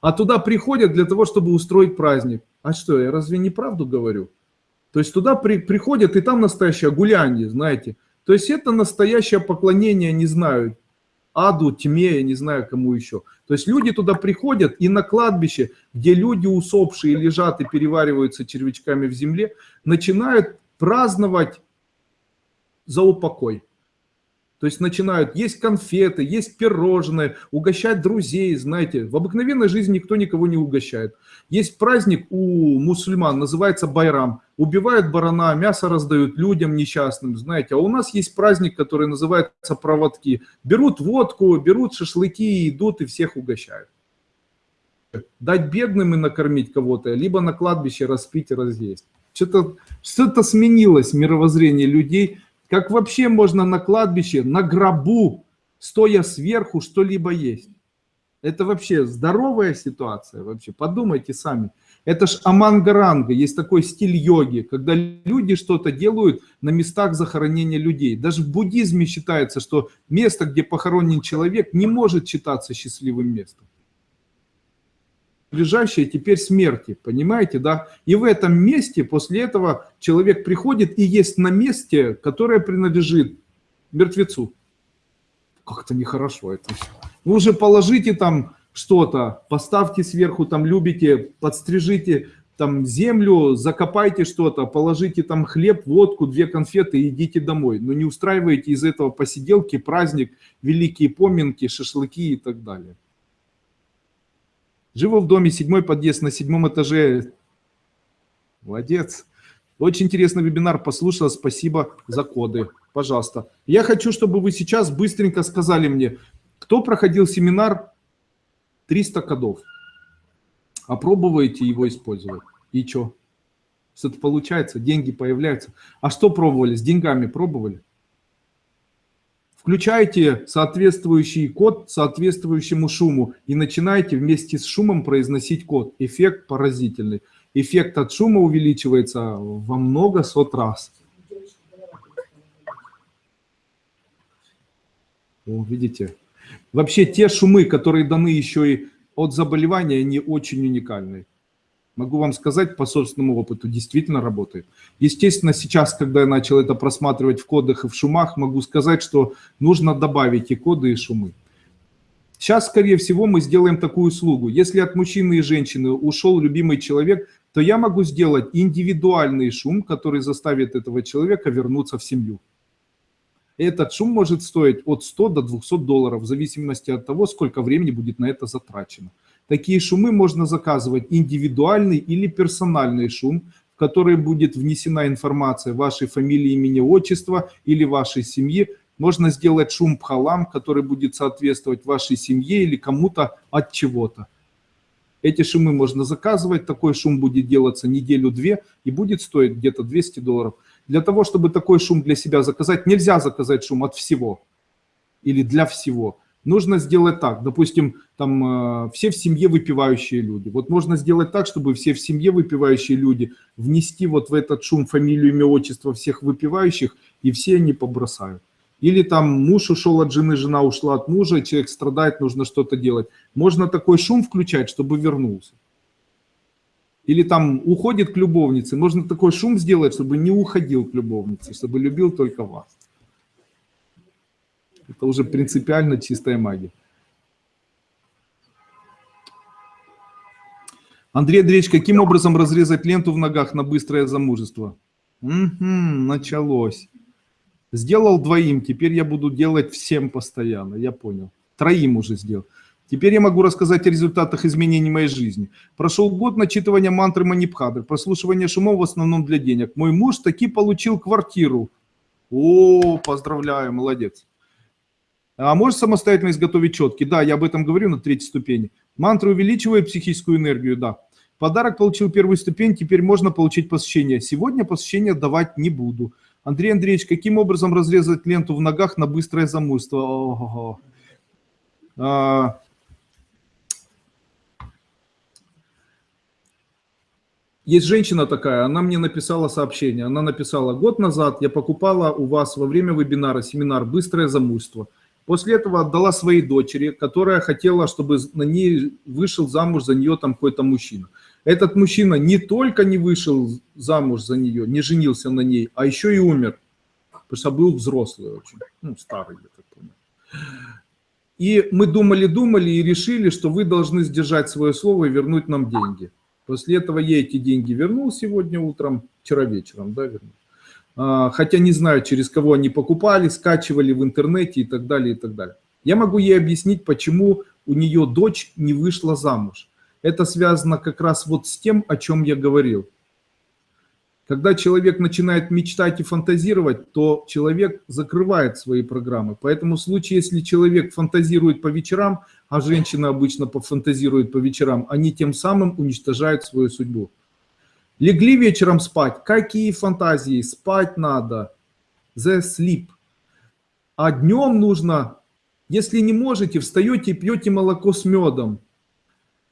А туда приходят для того, чтобы устроить праздник. А что, я разве не правду говорю? То есть туда при, приходят, и там настоящее гуляние, знаете. То есть это настоящее поклонение, не знаю, аду, тьме, я не знаю кому еще. То есть люди туда приходят, и на кладбище, где люди усопшие лежат и перевариваются червячками в земле, начинают праздновать за упокой. То есть начинают есть конфеты, есть пирожные, угощать друзей, знаете. В обыкновенной жизни никто никого не угощает. Есть праздник у мусульман, называется Байрам. Убивают барана, мясо раздают людям несчастным, знаете. А у нас есть праздник, который называется проводки. Берут водку, берут шашлыки, идут и всех угощают. Дать бедным и накормить кого-то, либо на кладбище распить и разъесть. Что-то что, -то, сменилось мировоззрение людей – как вообще можно на кладбище, на гробу, стоя сверху, что-либо есть? Это вообще здоровая ситуация вообще? Подумайте сами. Это ж амангаранга, есть такой стиль йоги, когда люди что-то делают на местах захоронения людей. Даже в буддизме считается, что место, где похоронен человек, не может считаться счастливым местом ближайшие теперь смерти, понимаете, да? И в этом месте после этого человек приходит и есть на месте, которое принадлежит мертвецу. Как-то нехорошо это все. Вы уже положите там что-то, поставьте сверху, там любите, подстрижите там землю, закопайте что-то, положите там хлеб, водку, две конфеты и идите домой. Но не устраивайте из этого посиделки, праздник, великие поминки, шашлыки и так далее. Живу в доме, седьмой подъезд на седьмом этаже. Молодец. Очень интересный вебинар, послушала, спасибо за коды. Пожалуйста. Я хочу, чтобы вы сейчас быстренько сказали мне, кто проходил семинар 300 кодов. Опробуете его использовать. И что? Что-то получается, деньги появляются. А что пробовали? С деньгами пробовали? Включайте соответствующий код соответствующему шуму и начинайте вместе с шумом произносить код. Эффект поразительный. Эффект от шума увеличивается во много сот раз. О, видите? Вообще те шумы, которые даны еще и от заболевания, они очень уникальные. Могу вам сказать по собственному опыту, действительно работает. Естественно, сейчас, когда я начал это просматривать в кодах и в шумах, могу сказать, что нужно добавить и коды, и шумы. Сейчас, скорее всего, мы сделаем такую услугу. Если от мужчины и женщины ушел любимый человек, то я могу сделать индивидуальный шум, который заставит этого человека вернуться в семью. Этот шум может стоить от 100 до 200 долларов, в зависимости от того, сколько времени будет на это затрачено. Такие шумы можно заказывать индивидуальный или персональный шум, в который будет внесена информация вашей фамилии, имени, отчества или вашей семьи. Можно сделать шум пхалам, который будет соответствовать вашей семье или кому-то от чего-то. Эти шумы можно заказывать, такой шум будет делаться неделю-две и будет стоить где-то 200 долларов. Для того, чтобы такой шум для себя заказать, нельзя заказать шум от всего или для всего нужно сделать так. Допустим, там э, все в семье выпивающие люди. Вот можно сделать так, чтобы все в семье выпивающие люди внести вот в этот шум фамилию, имя, отчество всех выпивающих, и все они побросают. Или там муж ушел от жены, жена ушла от мужа, человек страдает, нужно что-то делать. Можно такой шум включать, чтобы вернулся. Или там уходит к любовнице, можно такой шум сделать, чтобы не уходил к любовнице, чтобы любил только вас. Это уже принципиально чистая магия. Андрей Андреевич, каким образом разрезать ленту в ногах на быстрое замужество? Угу, началось. Сделал двоим, теперь я буду делать всем постоянно, я понял. Троим уже сделал. Теперь я могу рассказать о результатах изменений моей жизни. Прошел год начитывания мантры Манипхадры, прослушивания шумов в основном для денег. Мой муж таки получил квартиру. О, поздравляю, молодец. А можешь самостоятельно изготовить четки? Да, я об этом говорю на третьей ступени. Мантра увеличивает психическую энергию, да. Подарок получил первую ступень, теперь можно получить посещение. Сегодня посещение давать не буду. Андрей Андреевич, каким образом разрезать ленту в ногах на быстрое замужество? А, есть женщина такая, она мне написала сообщение. Она написала, год назад я покупала у вас во время вебинара семинар «Быстрое замужество». После этого отдала своей дочери, которая хотела, чтобы на ней вышел замуж за нее там какой-то мужчина. Этот мужчина не только не вышел замуж за нее, не женился на ней, а еще и умер. Потому что был взрослый очень, ну, старый, я так понял. И мы думали-думали и решили, что вы должны сдержать свое слово и вернуть нам деньги. После этого я эти деньги вернул сегодня утром, вчера вечером, да, вернул. А, хотя не знаю, через кого они покупали, скачивали в интернете и так далее, и так далее. Я могу ей объяснить, почему у нее дочь не вышла замуж. Это связано как раз вот с тем, о чем я говорил. Когда человек начинает мечтать и фантазировать, то человек закрывает свои программы. Поэтому в случае, если человек фантазирует по вечерам, а женщина обычно пофантазирует по вечерам, они тем самым уничтожают свою судьбу. Легли вечером спать. Какие фантазии? Спать надо. The sleep. А днем нужно, если не можете, встаете и пьете молоко с медом.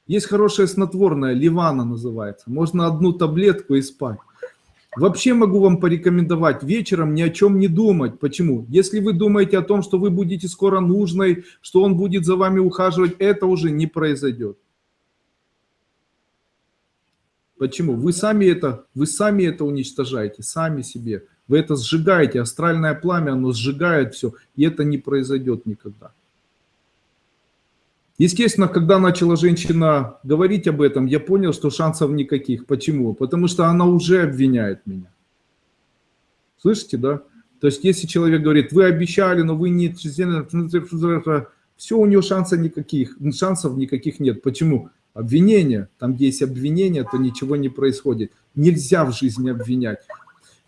Есть хорошее снотворное, ливана называется. Можно одну таблетку и спать. Вообще могу вам порекомендовать вечером ни о чем не думать. Почему? Если вы думаете о том, что вы будете скоро нужной, что он будет за вами ухаживать, это уже не произойдет. Почему? Вы сами это, вы сами это уничтожаете, сами себе. Вы это сжигаете, астральное пламя, оно сжигает все, и это не произойдет никогда. Естественно, когда начала женщина говорить об этом, я понял, что шансов никаких. Почему? Потому что она уже обвиняет меня. Слышите, да? То есть, если человек говорит, вы обещали, но вы не... Все, у него шансов никаких, шансов никаких нет. Почему? Обвинение. Там, где есть обвинение, то ничего не происходит. Нельзя в жизни обвинять.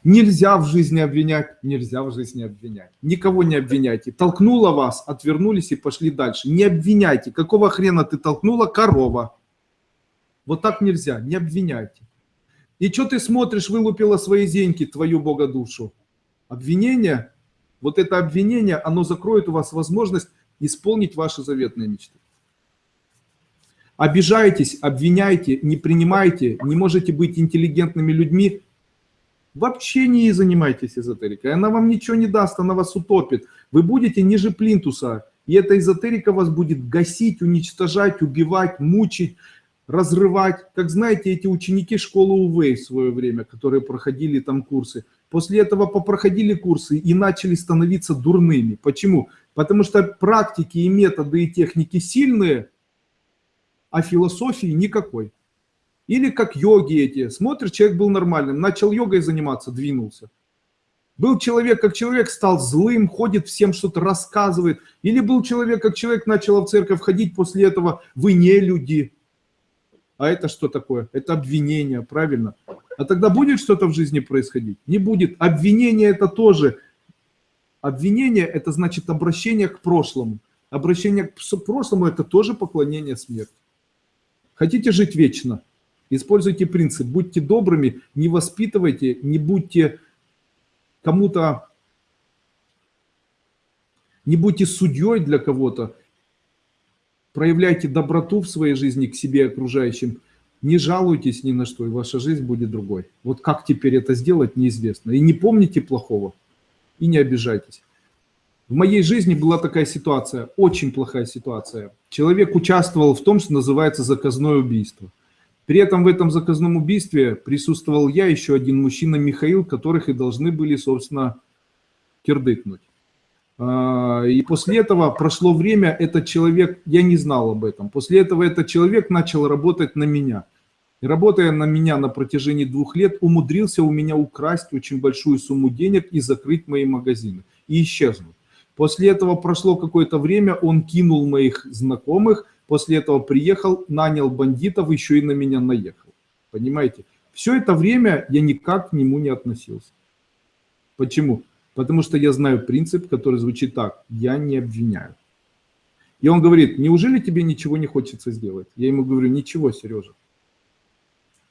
Нельзя в жизни обвинять, нельзя в жизни обвинять. Никого не обвиняйте. Толкнула вас, отвернулись и пошли дальше. Не обвиняйте. Какого хрена ты толкнула? Корова. Вот так нельзя, не обвиняйте. И что ты смотришь, вылупила свои деньги, твою бога душу? Обвинение, вот это обвинение, оно закроет у вас возможность исполнить ваши заветные мечты. Обижаетесь, обвиняйте, не принимайте, не можете быть интеллигентными людьми, Вообще не занимайтесь эзотерикой. Она вам ничего не даст, она вас утопит. Вы будете ниже плинтуса. И эта эзотерика вас будет гасить, уничтожать, убивать, мучить, разрывать. Как знаете, эти ученики школы Увей в свое время, которые проходили там курсы, после этого попроходили курсы и начали становиться дурными. Почему? Потому что практики и методы и техники сильные, а философии никакой. Или как йоги эти. Смотришь, человек был нормальным, начал йогой заниматься, двинулся. Был человек, как человек, стал злым, ходит всем что-то рассказывает. Или был человек, как человек, начал в церковь ходить, после этого вы не люди. А это что такое? Это обвинение, правильно? А тогда будет что-то в жизни происходить? Не будет. Обвинение это тоже. Обвинение это значит обращение к прошлому. Обращение к прошлому это тоже поклонение смерти. Хотите жить вечно? Используйте принцип, будьте добрыми, не воспитывайте, не будьте кому-то, не будьте судьей для кого-то, проявляйте доброту в своей жизни к себе и окружающим, не жалуйтесь ни на что, и ваша жизнь будет другой. Вот как теперь это сделать, неизвестно. И не помните плохого, и не обижайтесь. В моей жизни была такая ситуация, очень плохая ситуация. Человек участвовал в том, что называется заказное убийство. При этом в этом заказном убийстве присутствовал я, еще один мужчина Михаил, которых и должны были, собственно, кирдыкнуть. А, и после этого прошло время, этот человек, я не знал об этом, после этого этот человек начал работать на меня. И работая на меня на протяжении двух лет, умудрился у меня украсть очень большую сумму денег и закрыть мои магазины. И исчезнуть. После этого прошло какое-то время, он кинул моих знакомых, После этого приехал, нанял бандитов, еще и на меня наехал. Понимаете? Все это время я никак к нему не относился. Почему? Потому что я знаю принцип, который звучит так. Я не обвиняю. И он говорит, неужели тебе ничего не хочется сделать? Я ему говорю, ничего, Сережа.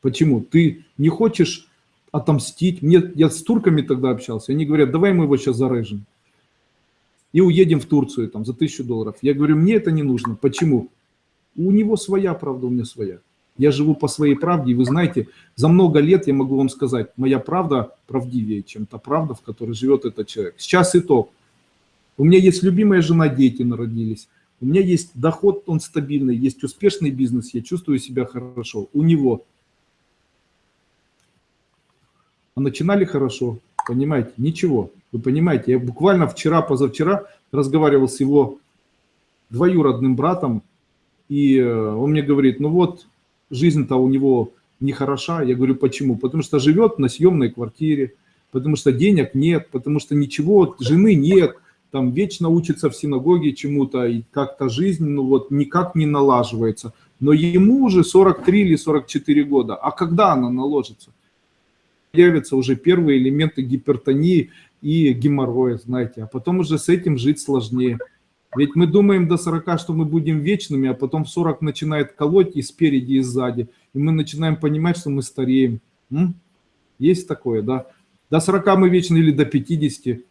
Почему? Ты не хочешь отомстить? Мне, я с турками тогда общался. Они говорят, давай мы его сейчас зарежем. И уедем в Турцию там, за тысячу долларов. Я говорю, мне это не нужно. Почему? У него своя правда, у меня своя. Я живу по своей правде, и вы знаете, за много лет я могу вам сказать, моя правда правдивее, чем та правда, в которой живет этот человек. Сейчас итог. У меня есть любимая жена, дети народились. У меня есть доход, он стабильный, есть успешный бизнес, я чувствую себя хорошо. У него. А начинали хорошо, понимаете? Ничего. Вы понимаете, я буквально вчера, позавчера разговаривал с его двоюродным братом, и э, он мне говорит, ну вот, жизнь-то у него нехороша. Я говорю, почему? Потому что живет на съемной квартире, потому что денег нет, потому что ничего, жены нет, там вечно учится в синагоге чему-то, и как-то жизнь, ну вот, никак не налаживается. Но ему уже 43 или 44 года. А когда она наложится? Появятся уже первые элементы гипертонии и геморроя, знаете, а потом уже с этим жить сложнее. Ведь мы думаем до 40, что мы будем вечными, а потом в 40 начинает колоть и спереди, и сзади. И мы начинаем понимать, что мы стареем. М? Есть такое, да? До 40 мы вечны или до 50.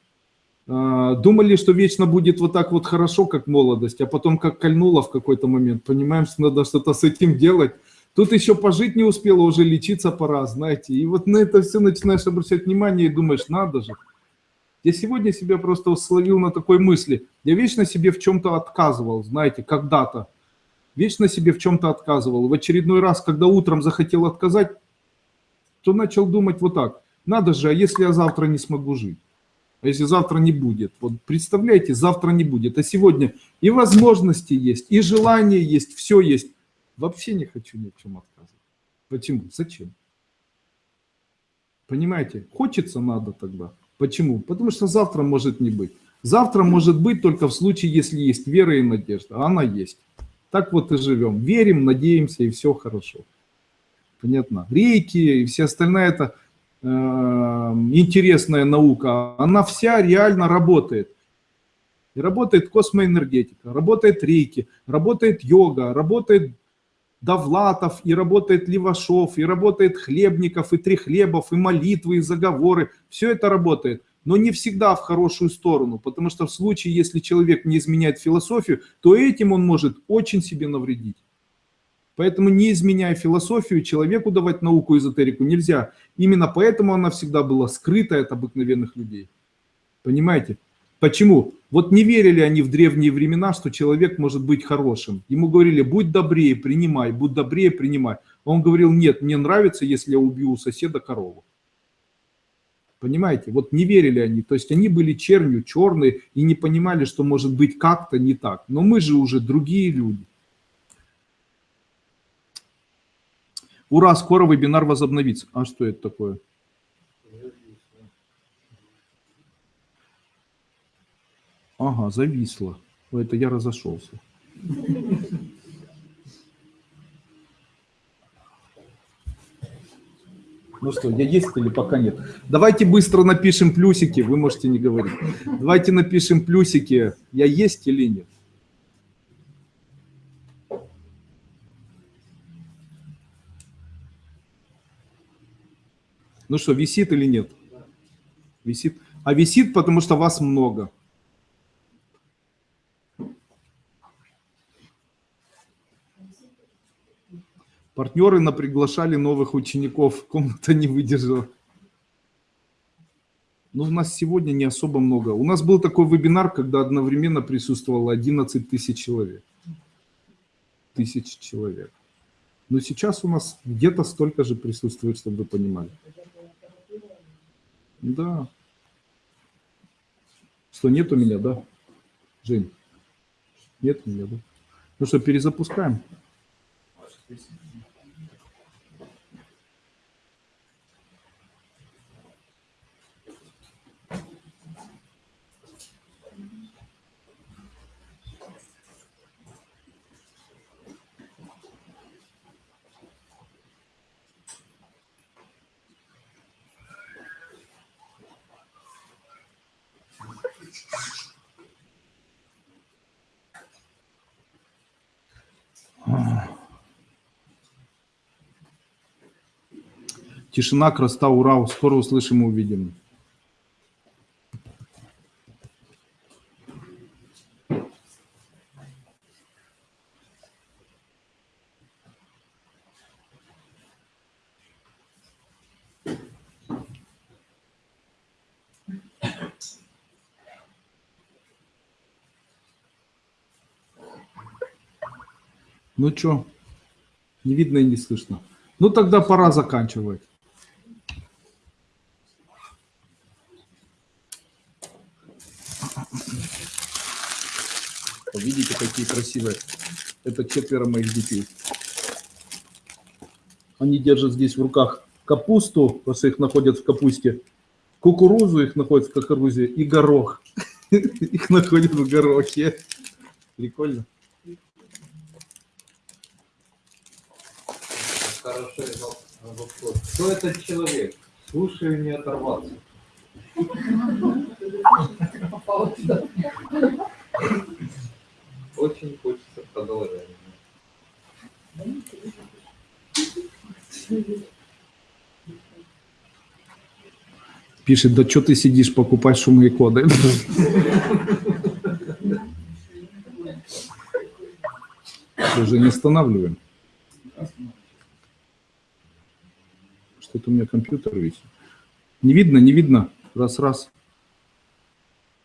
А, думали, что вечно будет вот так вот хорошо, как молодость, а потом как кольнуло в какой-то момент. Понимаем, что надо что-то с этим делать. Тут еще пожить не успела, уже лечиться пора, знаете. И вот на это все начинаешь обращать внимание и думаешь, надо же. Я сегодня себя просто словил на такой мысли. Я вечно себе в чем-то отказывал, знаете, когда-то. Вечно себе в чем-то отказывал. В очередной раз, когда утром захотел отказать, то начал думать вот так. Надо же, а если я завтра не смогу жить? А если завтра не будет? Вот представляете, завтра не будет. А сегодня и возможности есть, и желание есть, все есть. Вообще не хочу ни в чем отказывать. Почему? Зачем? Понимаете? Хочется надо тогда. Почему? Потому что завтра может не быть. Завтра может быть только в случае, если есть вера и надежда. А она есть. Так вот и живем. Верим, надеемся, и все хорошо. Понятно. Рейки и все остальное это э, интересная наука. Она вся реально работает. И работает космоэнергетика, работает рейки, работает йога, работает Довлатов, и работает Левашов, и работает Хлебников, и Трехлебов, и молитвы, и заговоры. Все это работает, но не всегда в хорошую сторону, потому что в случае, если человек не изменяет философию, то этим он может очень себе навредить. Поэтому не изменяя философию, человеку давать науку, эзотерику нельзя. Именно поэтому она всегда была скрыта от обыкновенных людей. Понимаете? Почему? Вот не верили они в древние времена, что человек может быть хорошим. Ему говорили, будь добрее, принимай, будь добрее, принимай. Он говорил, нет, мне нравится, если я убью у соседа корову. Понимаете? Вот не верили они. То есть они были чернью, черные и не понимали, что может быть как-то не так. Но мы же уже другие люди. Ура, скоро вебинар возобновится. А что это такое? Ага, зависло. Это я разошелся. Ну что, я есть или пока нет? Давайте быстро напишем плюсики, вы можете не говорить. Давайте напишем плюсики, я есть или нет. Ну что, висит или нет? Висит. А висит, потому что вас много. Партнеры наприглашали новых учеников, комната не выдержала. Ну, у нас сегодня не особо много. У нас был такой вебинар, когда одновременно присутствовало 11 тысяч человек. Тысяч человек. Но сейчас у нас где-то столько же присутствует, чтобы вы понимали. Да. Что, нет у меня, да? Жень? Нет у меня, да? Ну что, перезапускаем? Тишина, красота, ура, скоро услышим и увидим. Ну что, не видно и не слышно. Ну тогда пора заканчивать. Красивые. Это четверо моих детей. Они держат здесь в руках капусту, потому что их находят в капусте, кукурузу их находят в кукурузе и горох. [laughs] Их находят в горохе. Прикольно. Хорошо, вопрос. Кто этот человек? Слушаю, не оторваться. [laughs] Очень хочется продолжения. Пишет, да что ты сидишь, покупать шумные коды. Уже не останавливаем. Что-то у меня компьютер висит. Не видно, не видно. Раз, раз.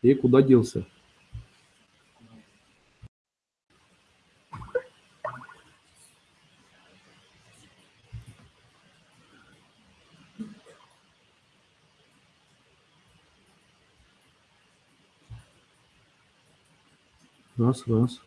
И куда делся? Раз, раз.